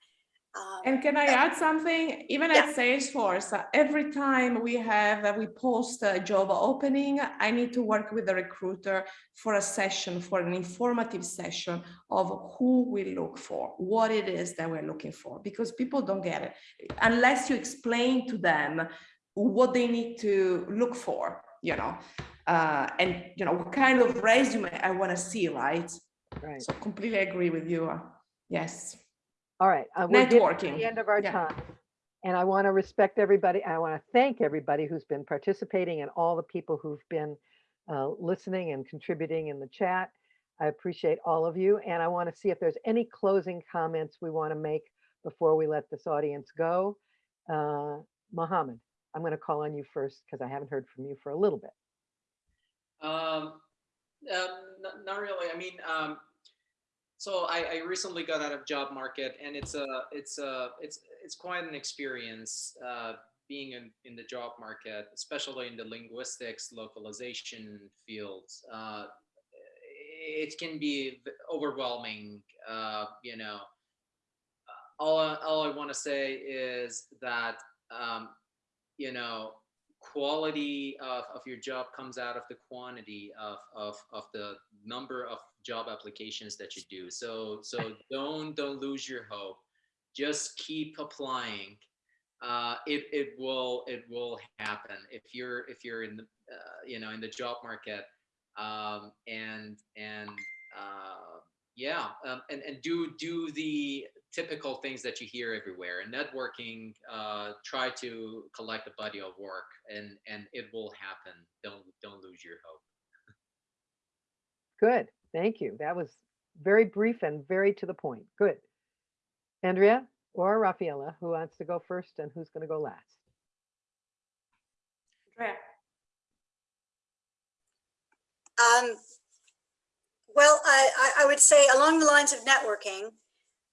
Um, And can I add something? Even Yeah. at Salesforce, uh, every time we have, uh, we post a job opening, I need to work with the recruiter for a session, for an informative session of who we look for, what it is that we're looking for, because people don't get it. Unless you explain to them what they need to look for, you know, uh, and, you know, what kind of resume I want to see, right? Right. So completely agree with you. uh, Yes. All right. uh, we're getting to Networking, The end of our yeah. time. And I want to respect everybody. I want to thank everybody who's been participating and all the people who've been uh, listening and contributing in the chat. I appreciate all of you. And I want to see if there's any closing comments we want to make before we let this audience go. Uh, Mohammed, I'm going to call on you first because I haven't heard from you for a little bit. Um, um, not, not really. I mean, um, so I, I recently got out of job market, and it's a, it's a, it's, it's quite an experience uh, being in, in the job market, especially in the linguistics localization fields. Uh, it can be overwhelming. Uh, you know, all all I want to say is that um, you know quality of, of your job comes out of the quantity of, of, of the number of job applications that you do. So so don't don't lose your hope. Just keep applying. Uh, it it will it will happen if you're if you're in the uh, you know in the job market um, and and uh, yeah um, and and do do the typical things that you hear everywhere and networking uh, try to collect a body of work and and it will happen don't don't lose your hope Good, thank you. That was very brief and very to the point. Good. Andrea or Rafaela, who wants to go first and who's going to go last? Andrea? Um, well, I, I, I would say along the lines of networking,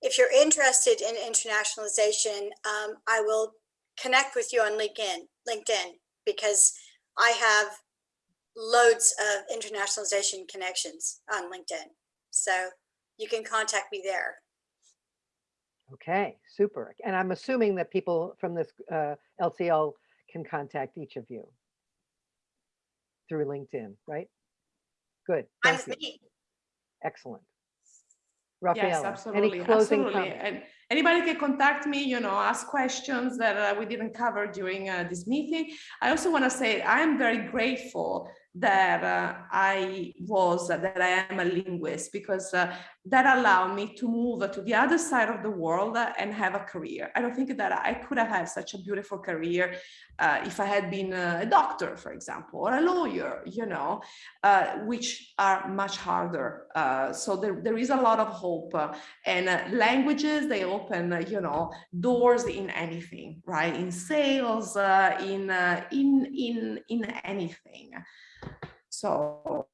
if you're interested in internationalization, um, I will connect with you on LinkedIn, LinkedIn, because I have loads of internationalization connections on LinkedIn. So you can contact me there. Okay, super. And I'm assuming that people from this uh, LCL can contact each of you through LinkedIn, right? Good, I'm you. me. Excellent. Yes, absolutely, any closing absolutely. comments? And anybody can contact me, you know, ask questions that uh, we didn't cover during uh, this meeting. I also want to say I'm very grateful that uh, I was, that I am a linguist because uh, that allowed me to move to the other side of the world and have a career. I don't think that I could have had such a beautiful career uh, if I had been a doctor, for example, or a lawyer, you know, uh, which are much harder. Uh, so there, there is a lot of hope uh, and uh, languages, they open, uh, you know, doors in anything, right? In sales, in, in, in, in anything. So,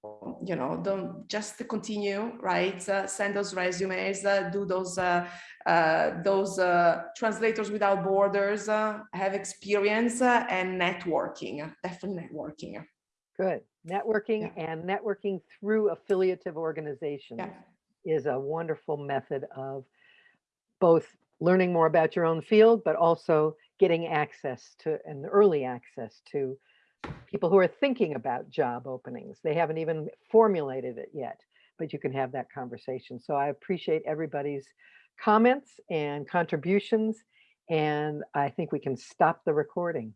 you know, don't just continue, right? Uh, send those resumes, uh, do those, uh, uh, those uh, translators without borders, uh, have experience uh, and networking, definitely networking. Good. Networking Yeah. and networking through affiliative organizations Yeah. is a wonderful method of both learning more about your own field, but also getting access to and early access to people who are thinking about job openings. They haven't even formulated it yet, but you can have that conversation. So I appreciate everybody's comments and contributions, and I think we can stop the recording.